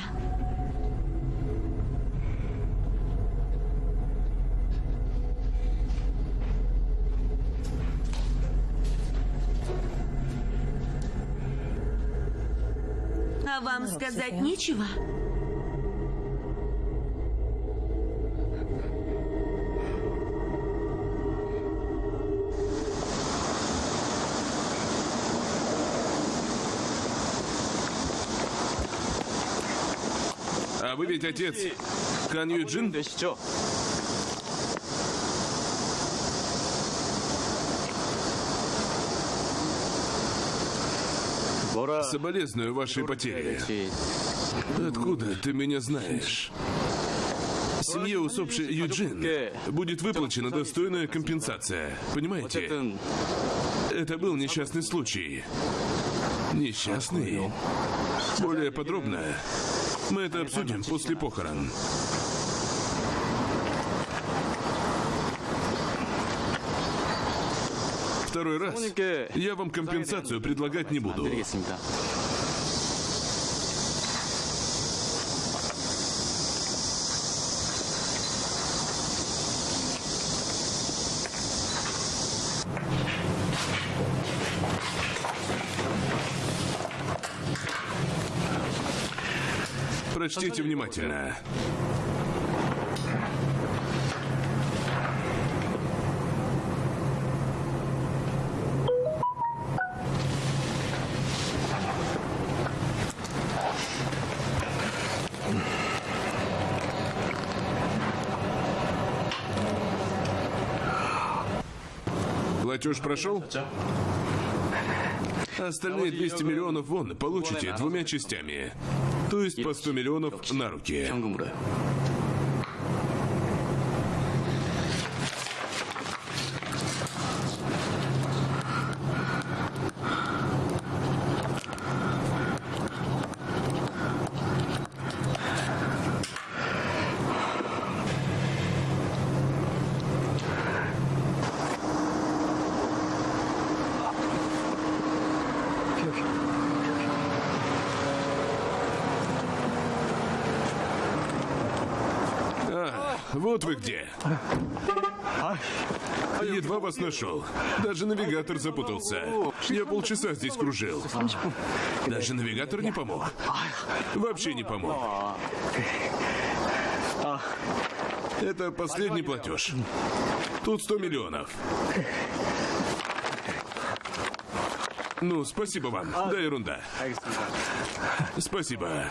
А вам сказать нечего? Вы ведь отец Кан Юджин? Соболезную вашей потере. Откуда ты меня знаешь? Семье усопшей Юджин будет выплачена достойная компенсация. Понимаете? Это был несчастный случай. Несчастный? Более подробно мы это обсудим после похорон. Второй раз я вам компенсацию предлагать не буду. Прочтите внимательно. Платеж прошел? Остальные 200 миллионов вон получите двумя частями. То есть по 100 миллионов на руки. Вот вы где. Едва вас нашел. Даже навигатор запутался. Я полчаса здесь кружил. Даже навигатор не помог. Вообще не помог. Это последний платеж. Тут 100 миллионов. Ну, спасибо вам. Да, ерунда. Спасибо.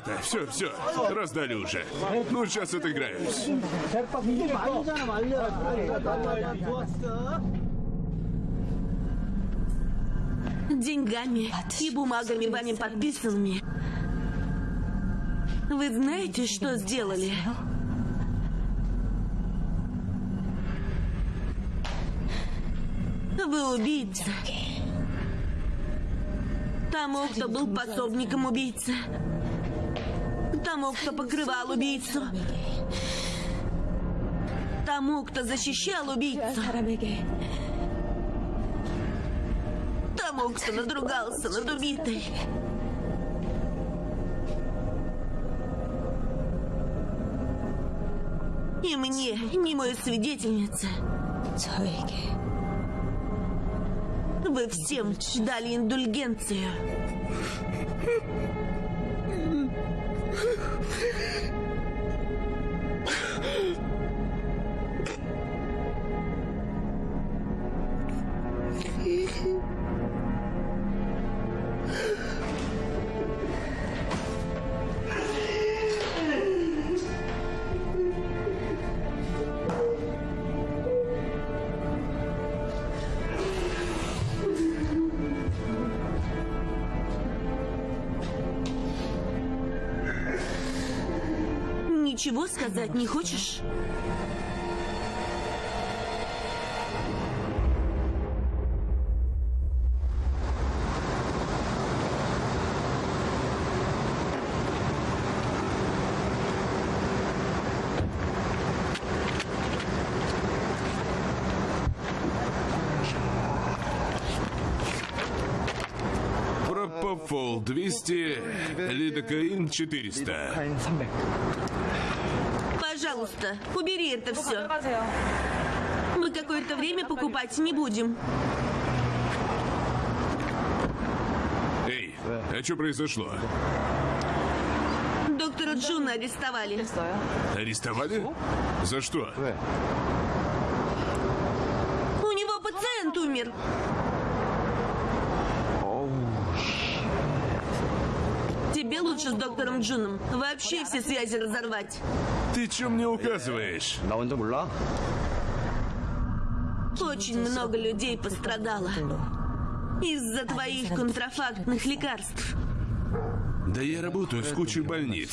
Ребята, все, все, раздали уже. Ну, сейчас отыграюсь. Деньгами и бумагами вами подписанными. Вы знаете, что сделали? Вы убийца. Тому, кто был пособником убийцы. Тому, кто покрывал убийцу. Тому, кто защищал убийцу. Тому, кто надругался над убитой. И мне, не мою свидетельница. Вы всем дали индульгенцию. Ничего сказать не хочешь? Пропофол 200, лидокаин 400. Пожалуйста, убери это все. Мы какое-то время покупать не будем. Эй, а что произошло? Доктора Джуна арестовали. Арестовали? За что? У него пациент умер. Лучше с доктором Джуном вообще все связи разорвать. Ты чем мне указываешь? Очень много людей пострадало из-за твоих контрафактных лекарств. Да я работаю с кучей больниц.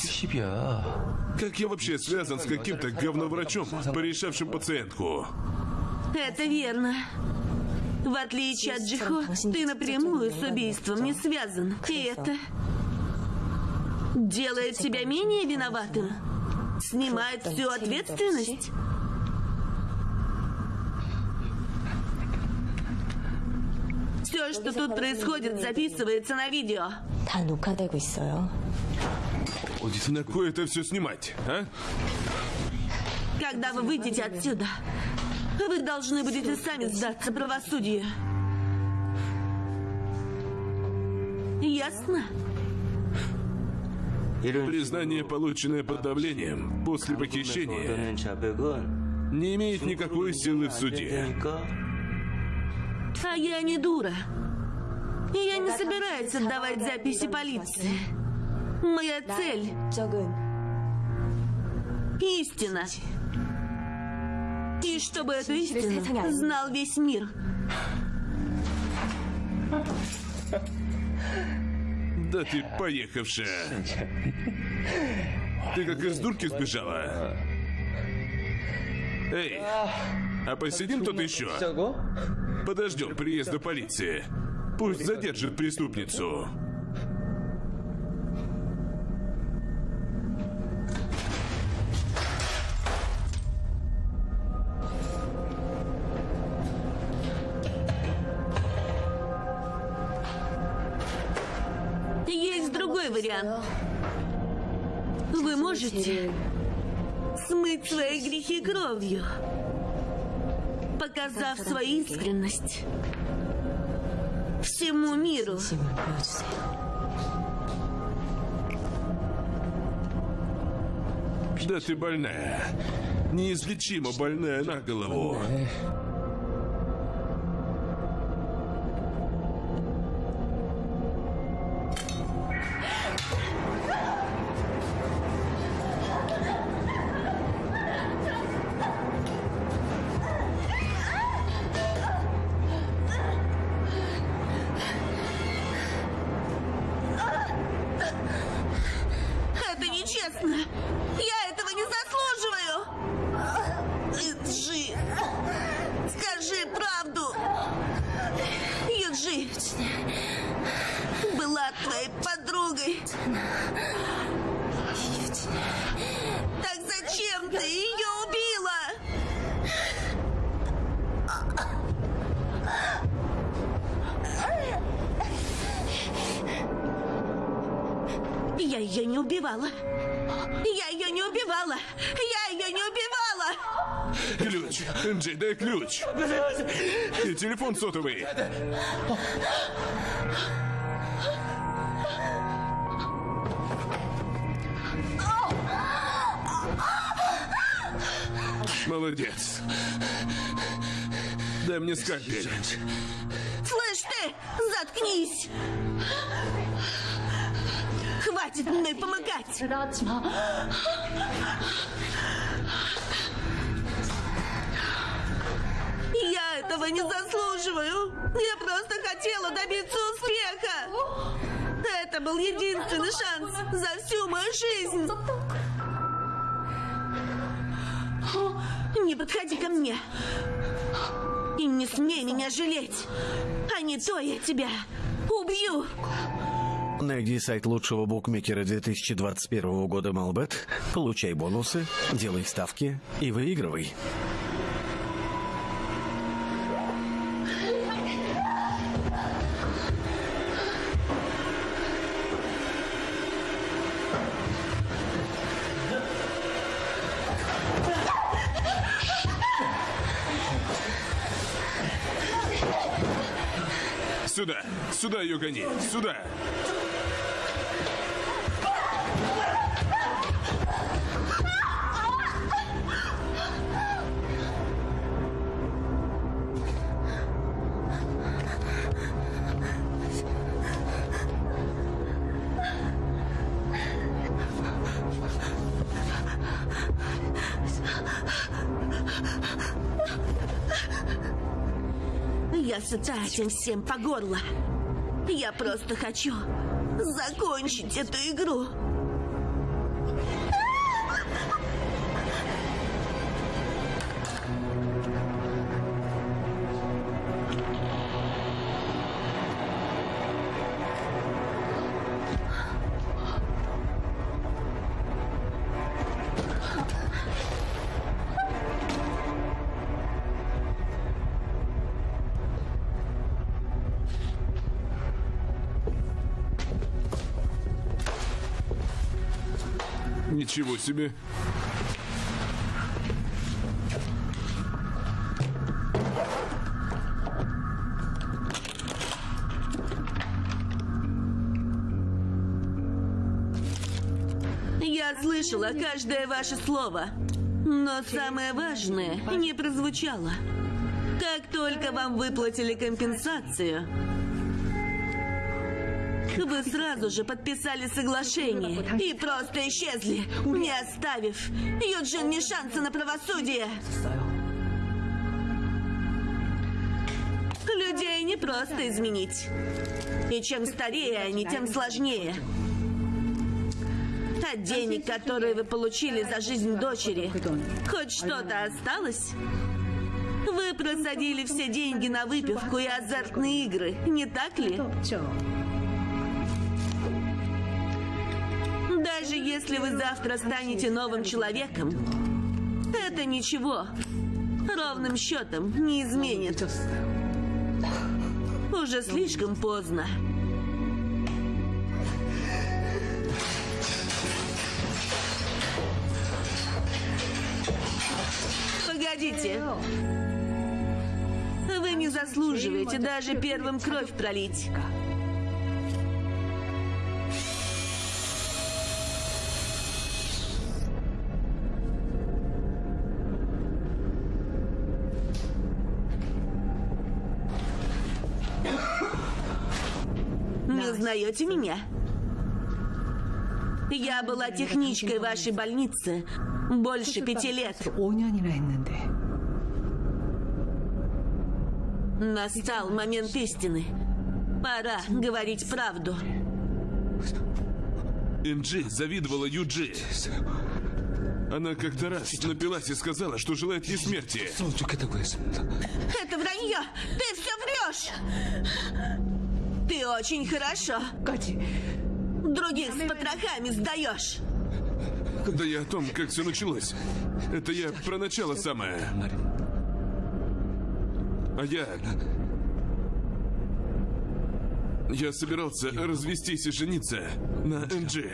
Как я вообще связан с каким-то говноврачом, порешавшим пациентку? Это верно. В отличие от Джихо, ты напрямую с убийством не связан. И это делает себя менее виноватым, снимает всю ответственность. Все, что тут происходит, записывается на видео. На кое это все снимать, а? Когда вы выйдете отсюда, вы должны будете сами сдаться правосудию. Ясно? Признание, полученное под давлением после похищения, не имеет никакой силы в суде. А я не дура. И я не собираюсь отдавать записи полиции. Моя цель – истина. И чтобы эту истину знал весь мир. Ha ha ha. Да ты поехавшая. Ты как из дурки сбежала. Эй, а посидим тут еще? Подождем приезда полиции. Пусть задержит преступницу. вариант. Вы можете смыть свои грехи кровью, показав свою искренность всему миру. Да ты больная. Неизлечимо больная на голову. Убивала. Я ее не убивала. Я ее не убивала. Ключ. Джей, дай ключ. И телефон сотовый. Молодец. Дай мне скальпель. Слышь ты, заткнись. Хватит мной помогать. Я этого не заслуживаю. Я просто хотела добиться успеха. Это был единственный шанс за всю мою жизнь. Не подходи ко мне. И не смей меня жалеть. А не то я тебя убью. Найди сайт лучшего букмекера 2021 года Малбет, получай бонусы, делай ставки и выигрывай. Сюда. Сюда ее гони. Сюда. Этим всем по горло. Я просто хочу закончить эту игру. Ничего себе. Я слышала каждое ваше слово. Но самое важное не прозвучало. Как только вам выплатили компенсацию, вы сразу же подписали соглашение и просто исчезли, не оставив Юджин ни шанса на правосудие. Людей не просто изменить. И чем старее они, тем сложнее. От денег, которые вы получили за жизнь дочери, хоть что-то осталось? Вы просадили все деньги на выпивку и азартные игры, не так ли? Даже если вы завтра станете новым человеком, это ничего. Ровным счетом не изменит. Уже слишком поздно. Погодите. Вы не заслуживаете даже первым кровь пролить. узнаете меня? Я была техничкой вашей больницы больше пяти лет. Настал момент истины. Пора говорить правду. Инджи завидовала Юджи. Она как-то раз напилась и сказала, что желает ей смерти. Это вранье! Ты все врешь! Ты очень хорошо. Других с потрохами сдаешь. Да я о том, как все началось. Это я про начало самое. А я... Я собирался развестись и жениться на Энджи.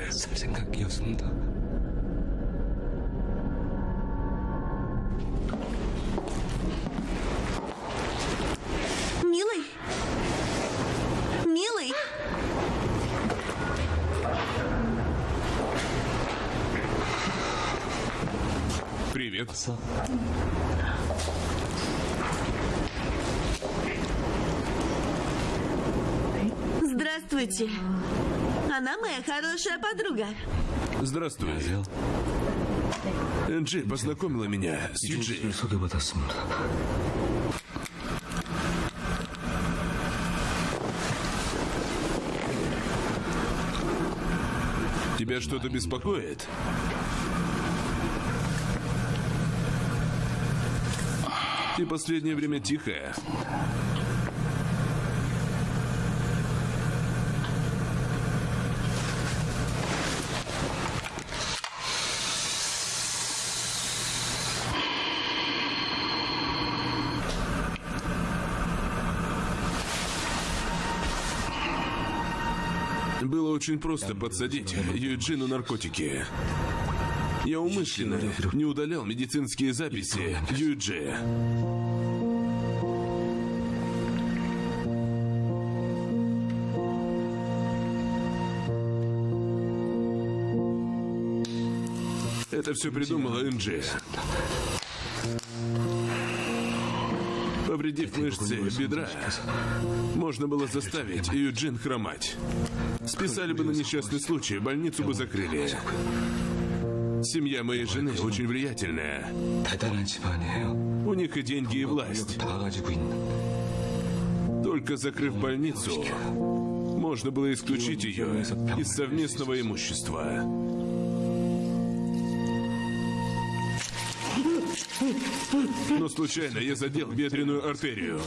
Отца. Здравствуйте. Она моя хорошая подруга. Здравствуй. Энджи познакомила меня с Юджи. Тебя что-то беспокоит? Ты последнее время тихая. Было очень просто подсадить Юджи на наркотики. Я умышленно не удалял медицинские записи Юджи. Это все придумала Энджи. Повредив мышцы бедра, можно было заставить Юджин хромать. Списали бы на несчастный случай, больницу бы закрыли. Семья моей жены очень влиятельная. У них и деньги, и власть. Только закрыв больницу, можно было исключить ее из совместного имущества. Но случайно я задел ветреную артерию.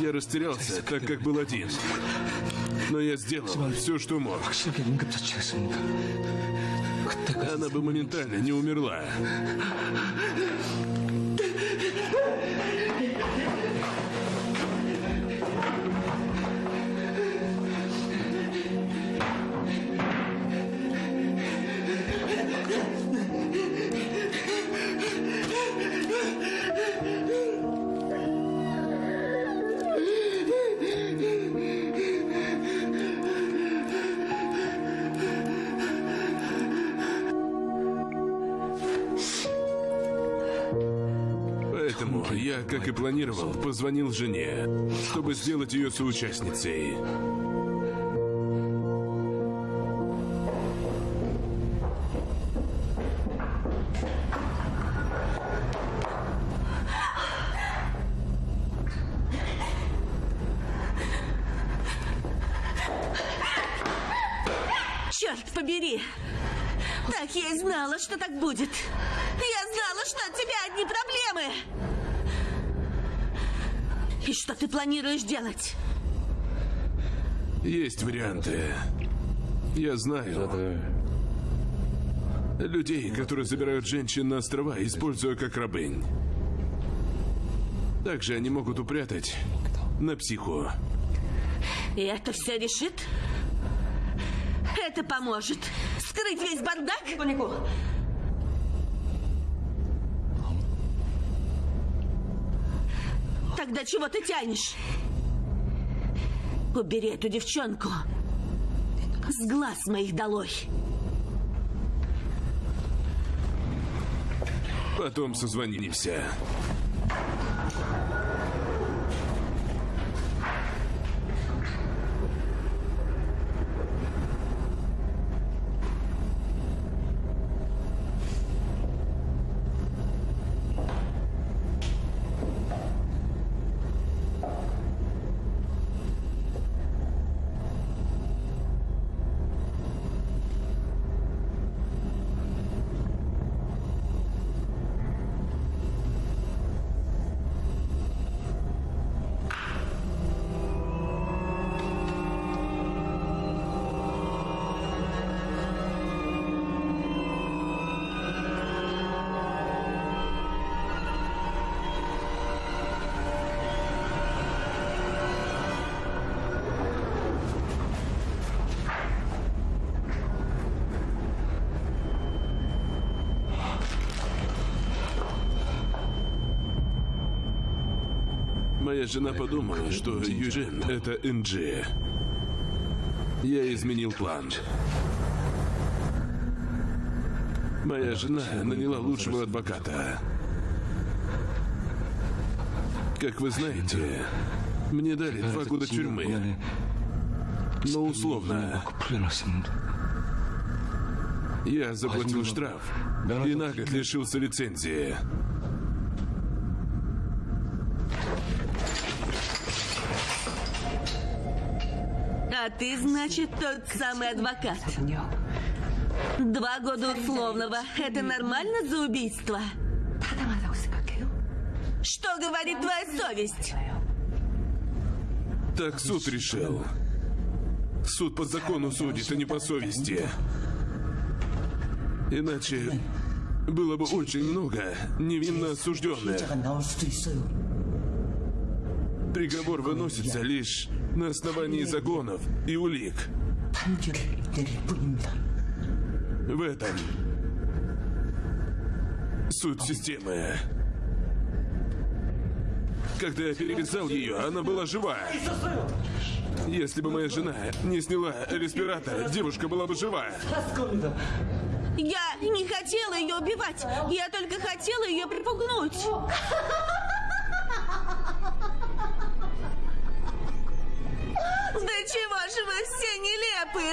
Я растерялся, так как был один. Но я сделал все, что мог. Она бы моментально не умерла. Планировал, позвонил жене, чтобы сделать ее соучастницей. Планируешь делать? Есть варианты. Я знаю. Людей, которые забирают женщин на острова, используя как рабынь. Также они могут упрятать на психу. И это все решит? Это поможет скрыть весь бардак? Тогда чего ты тянешь? Убери эту девчонку. С глаз моих долой. Потом созвонимся. Моя жена подумала, что Юджин — это Энджи. Я изменил план. Моя жена наняла лучшего адвоката. Как вы знаете, мне дали два года тюрьмы. Но условно. Я заплатил штраф и на год лишился лицензии. ты, значит, тот самый адвокат. Два года условного. Это нормально за убийство? Что говорит твоя совесть? Так суд решил. Суд по закону судит, а не по совести. Иначе было бы очень много невинно осужденных. Приговор выносится лишь на основании загонов и улик. В этом суть системы. Когда я перевязал ее, она была жива. Если бы моя жена не сняла респиратор, девушка была бы жива. Я не хотела ее убивать. Я только хотела ее припугнуть. Чего же вы все нелепы?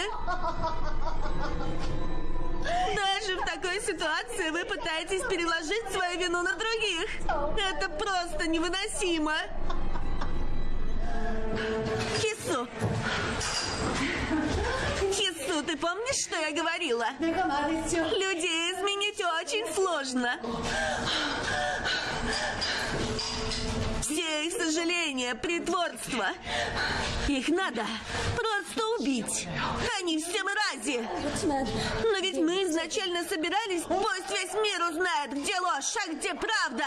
Даже в такой ситуации вы пытаетесь переложить свою вину на других. Это просто невыносимо. Хису! Хису, ты помнишь, что я говорила? Людей изменить очень сложно. Все их сожаления, притворство. Их надо просто убить. Они все мрази. Но ведь мы изначально собирались, пусть весь мир узнает, где ложь, а где правда.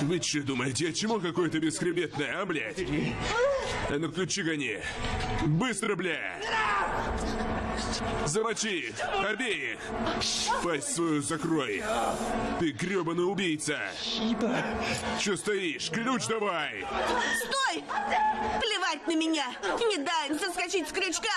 Вы что думаете, а чему какое-то бесхребетное, а, блядь? А ну ключи гони. Быстро, блядь! Замочи их, обеих! Пасть свою закрой! Ты гребаный убийца! Че стоишь? Ключ давай! Стой! Плевать на меня! Не дай им соскочить с крючка!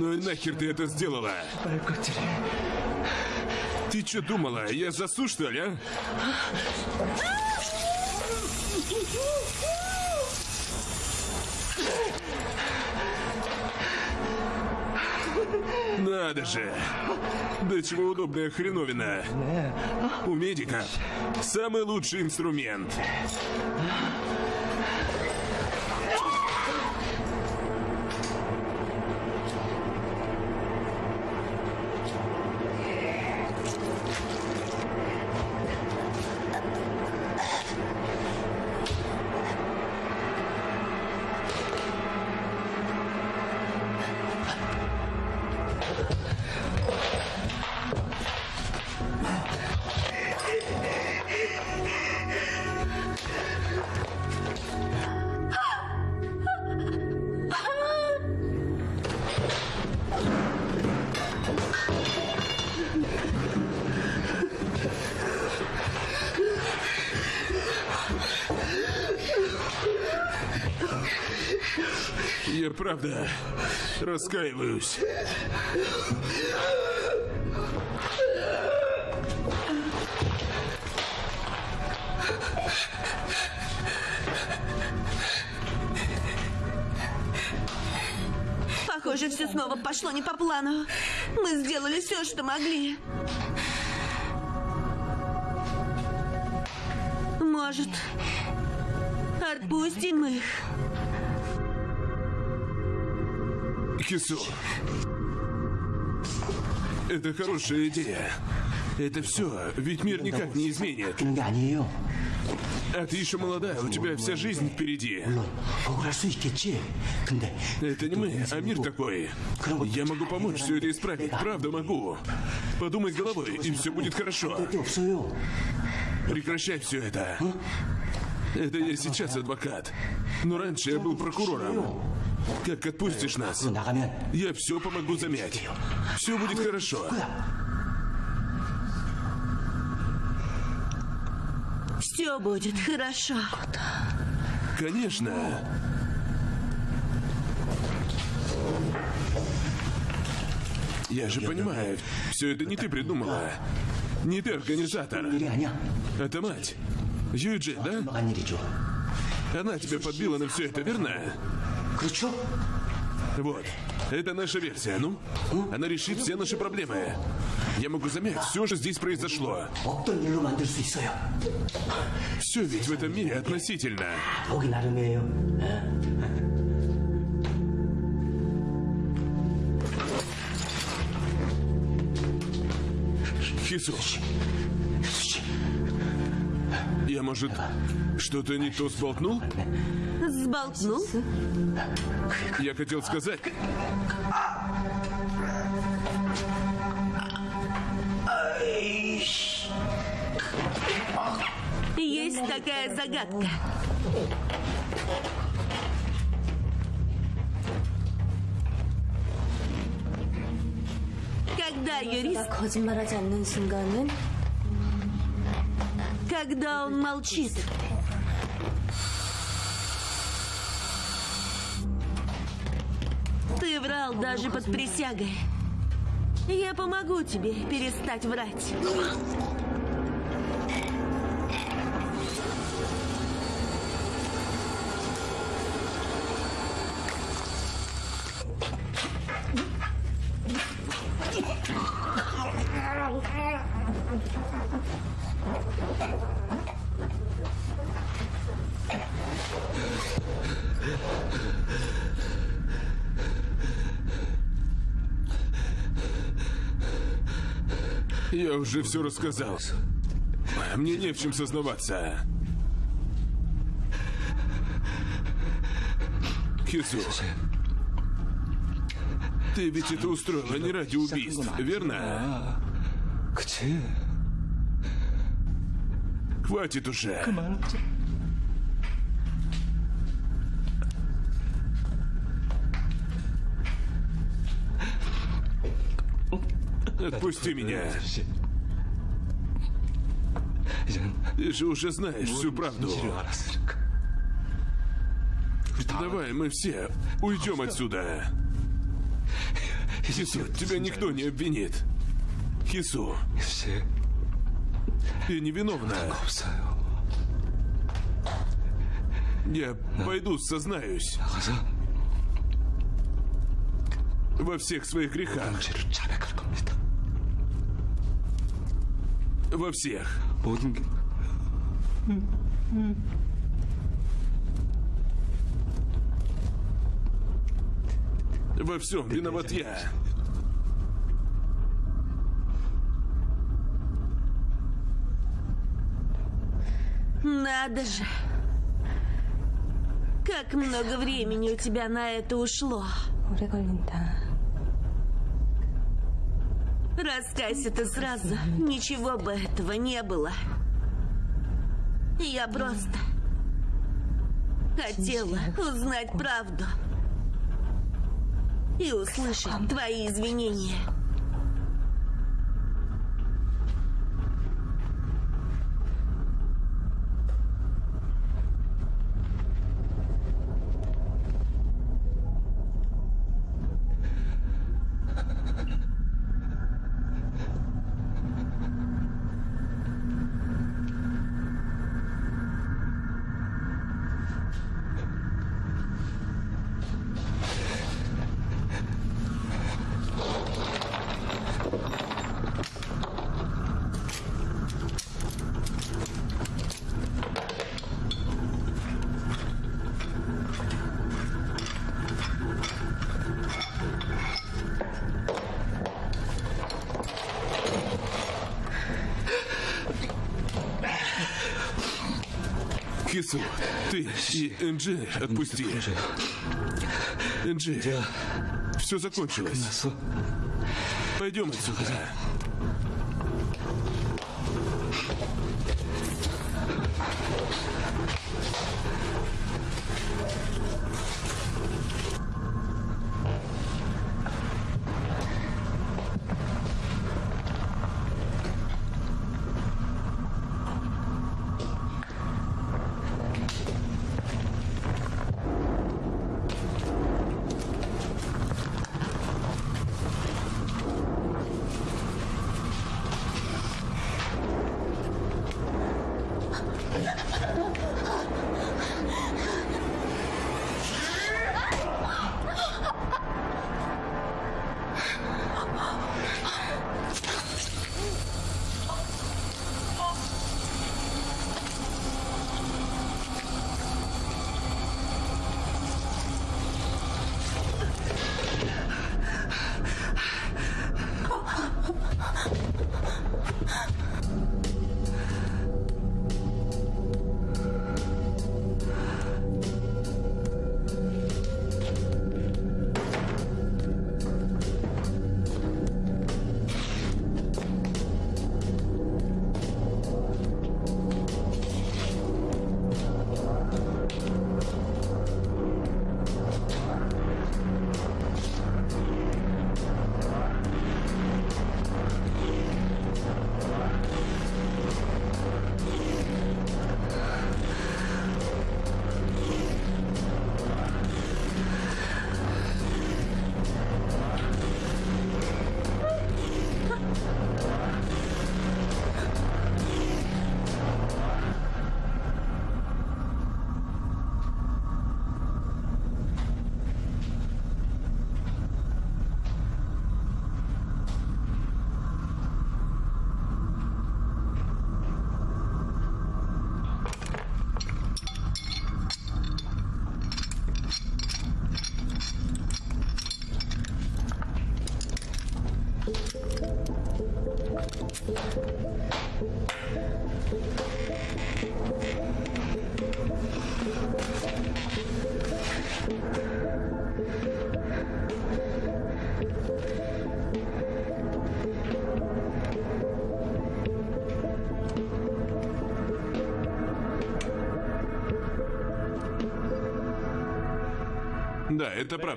Ну и нахер ты это сделала? Ты что думала, я засу, что ли, а? Надо же! Да чего удобная хреновина! У медиков самый лучший инструмент. Раскаиваюсь. Похоже, все снова пошло не по плану. Мы сделали все, что могли. Хису. Это хорошая идея. Это все, ведь мир никак не изменит. А ты еще молодая, у тебя вся жизнь впереди. Это не мы, а мир такой. Я могу помочь все это исправить, правда могу. Подумай головой, и все будет хорошо. Прекращай все это. Это я сейчас адвокат. Но раньше я был прокурором. Как отпустишь нас? Я все помогу замять. Все будет хорошо. Все будет хорошо. Конечно. Я же понимаю, все это не ты придумала. Не ты организатор. Это мать. Юджи, да? Она тебя подбила на все это, верно? Крючок? Вот. Это наша версия, ну? Она решит все наши проблемы. Я могу заметить все, же здесь произошло. Все ведь в этом мире относительно. Хисуш. Я, может, что-то не то сболтнул? Сболтнул? Я хотел сказать... Есть такая загадка. Когда юрист... Когда он молчит. Врал даже под присягой. Я помогу тебе перестать врать. Я уже все рассказал. Мне не в чем сознаваться. Хису, ты ведь это устроила не ради убийств, верно? Хватит уже. Отпусти меня. Ты же уже знаешь всю правду. Давай, мы все уйдем отсюда. Хису, тебя никто не обвинит. Хису. Ты невиновна. Я пойду сознаюсь. Во всех своих грехах. Во всех. Во всем виноват я. Надо же. Как много времени у тебя на это ушло. Раскайся ты сразу. Ничего бы этого не было. Я просто хотела узнать правду и услышать твои извинения. Хису, ты и Энджи отпусти. Энджи, все закончилось. Пойдем отсюда.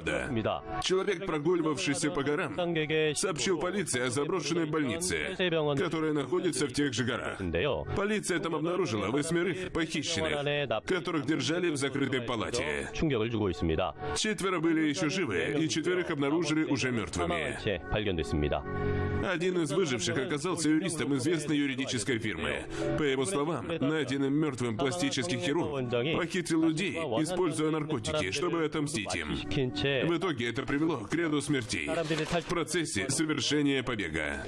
правда. Человек, прогуливавшийся по горам, сообщил полиции о заброшенной больнице, которая находится в тех же горах. Полиция там обнаружила восьмерых похищенных, которых держали в закрытой палате. Четверо были еще живы, и четверых обнаружили уже мертвыми. Один из выживших оказался юристом известной юридической фирмы. По его словам, найденным мертвым пластический хирург похитил людей, используя наркотики, чтобы отомстить им. В итоге это привело к ряду смертей в процессе совершения побега.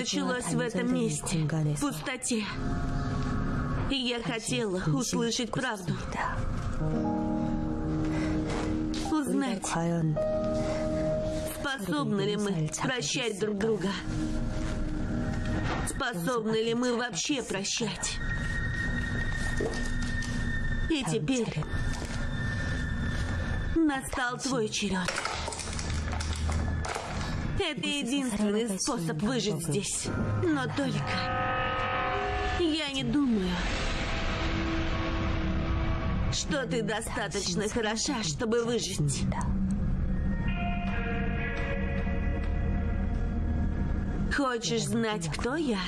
Началось в этом месте, в пустоте. И я хотела услышать правду. Узнать, способны ли мы прощать друг друга. Способны ли мы вообще прощать. И теперь настал твой черед. Это единственный способ выжить здесь. Но только я не думаю, что ты достаточно хороша, чтобы выжить. Хочешь знать, кто я?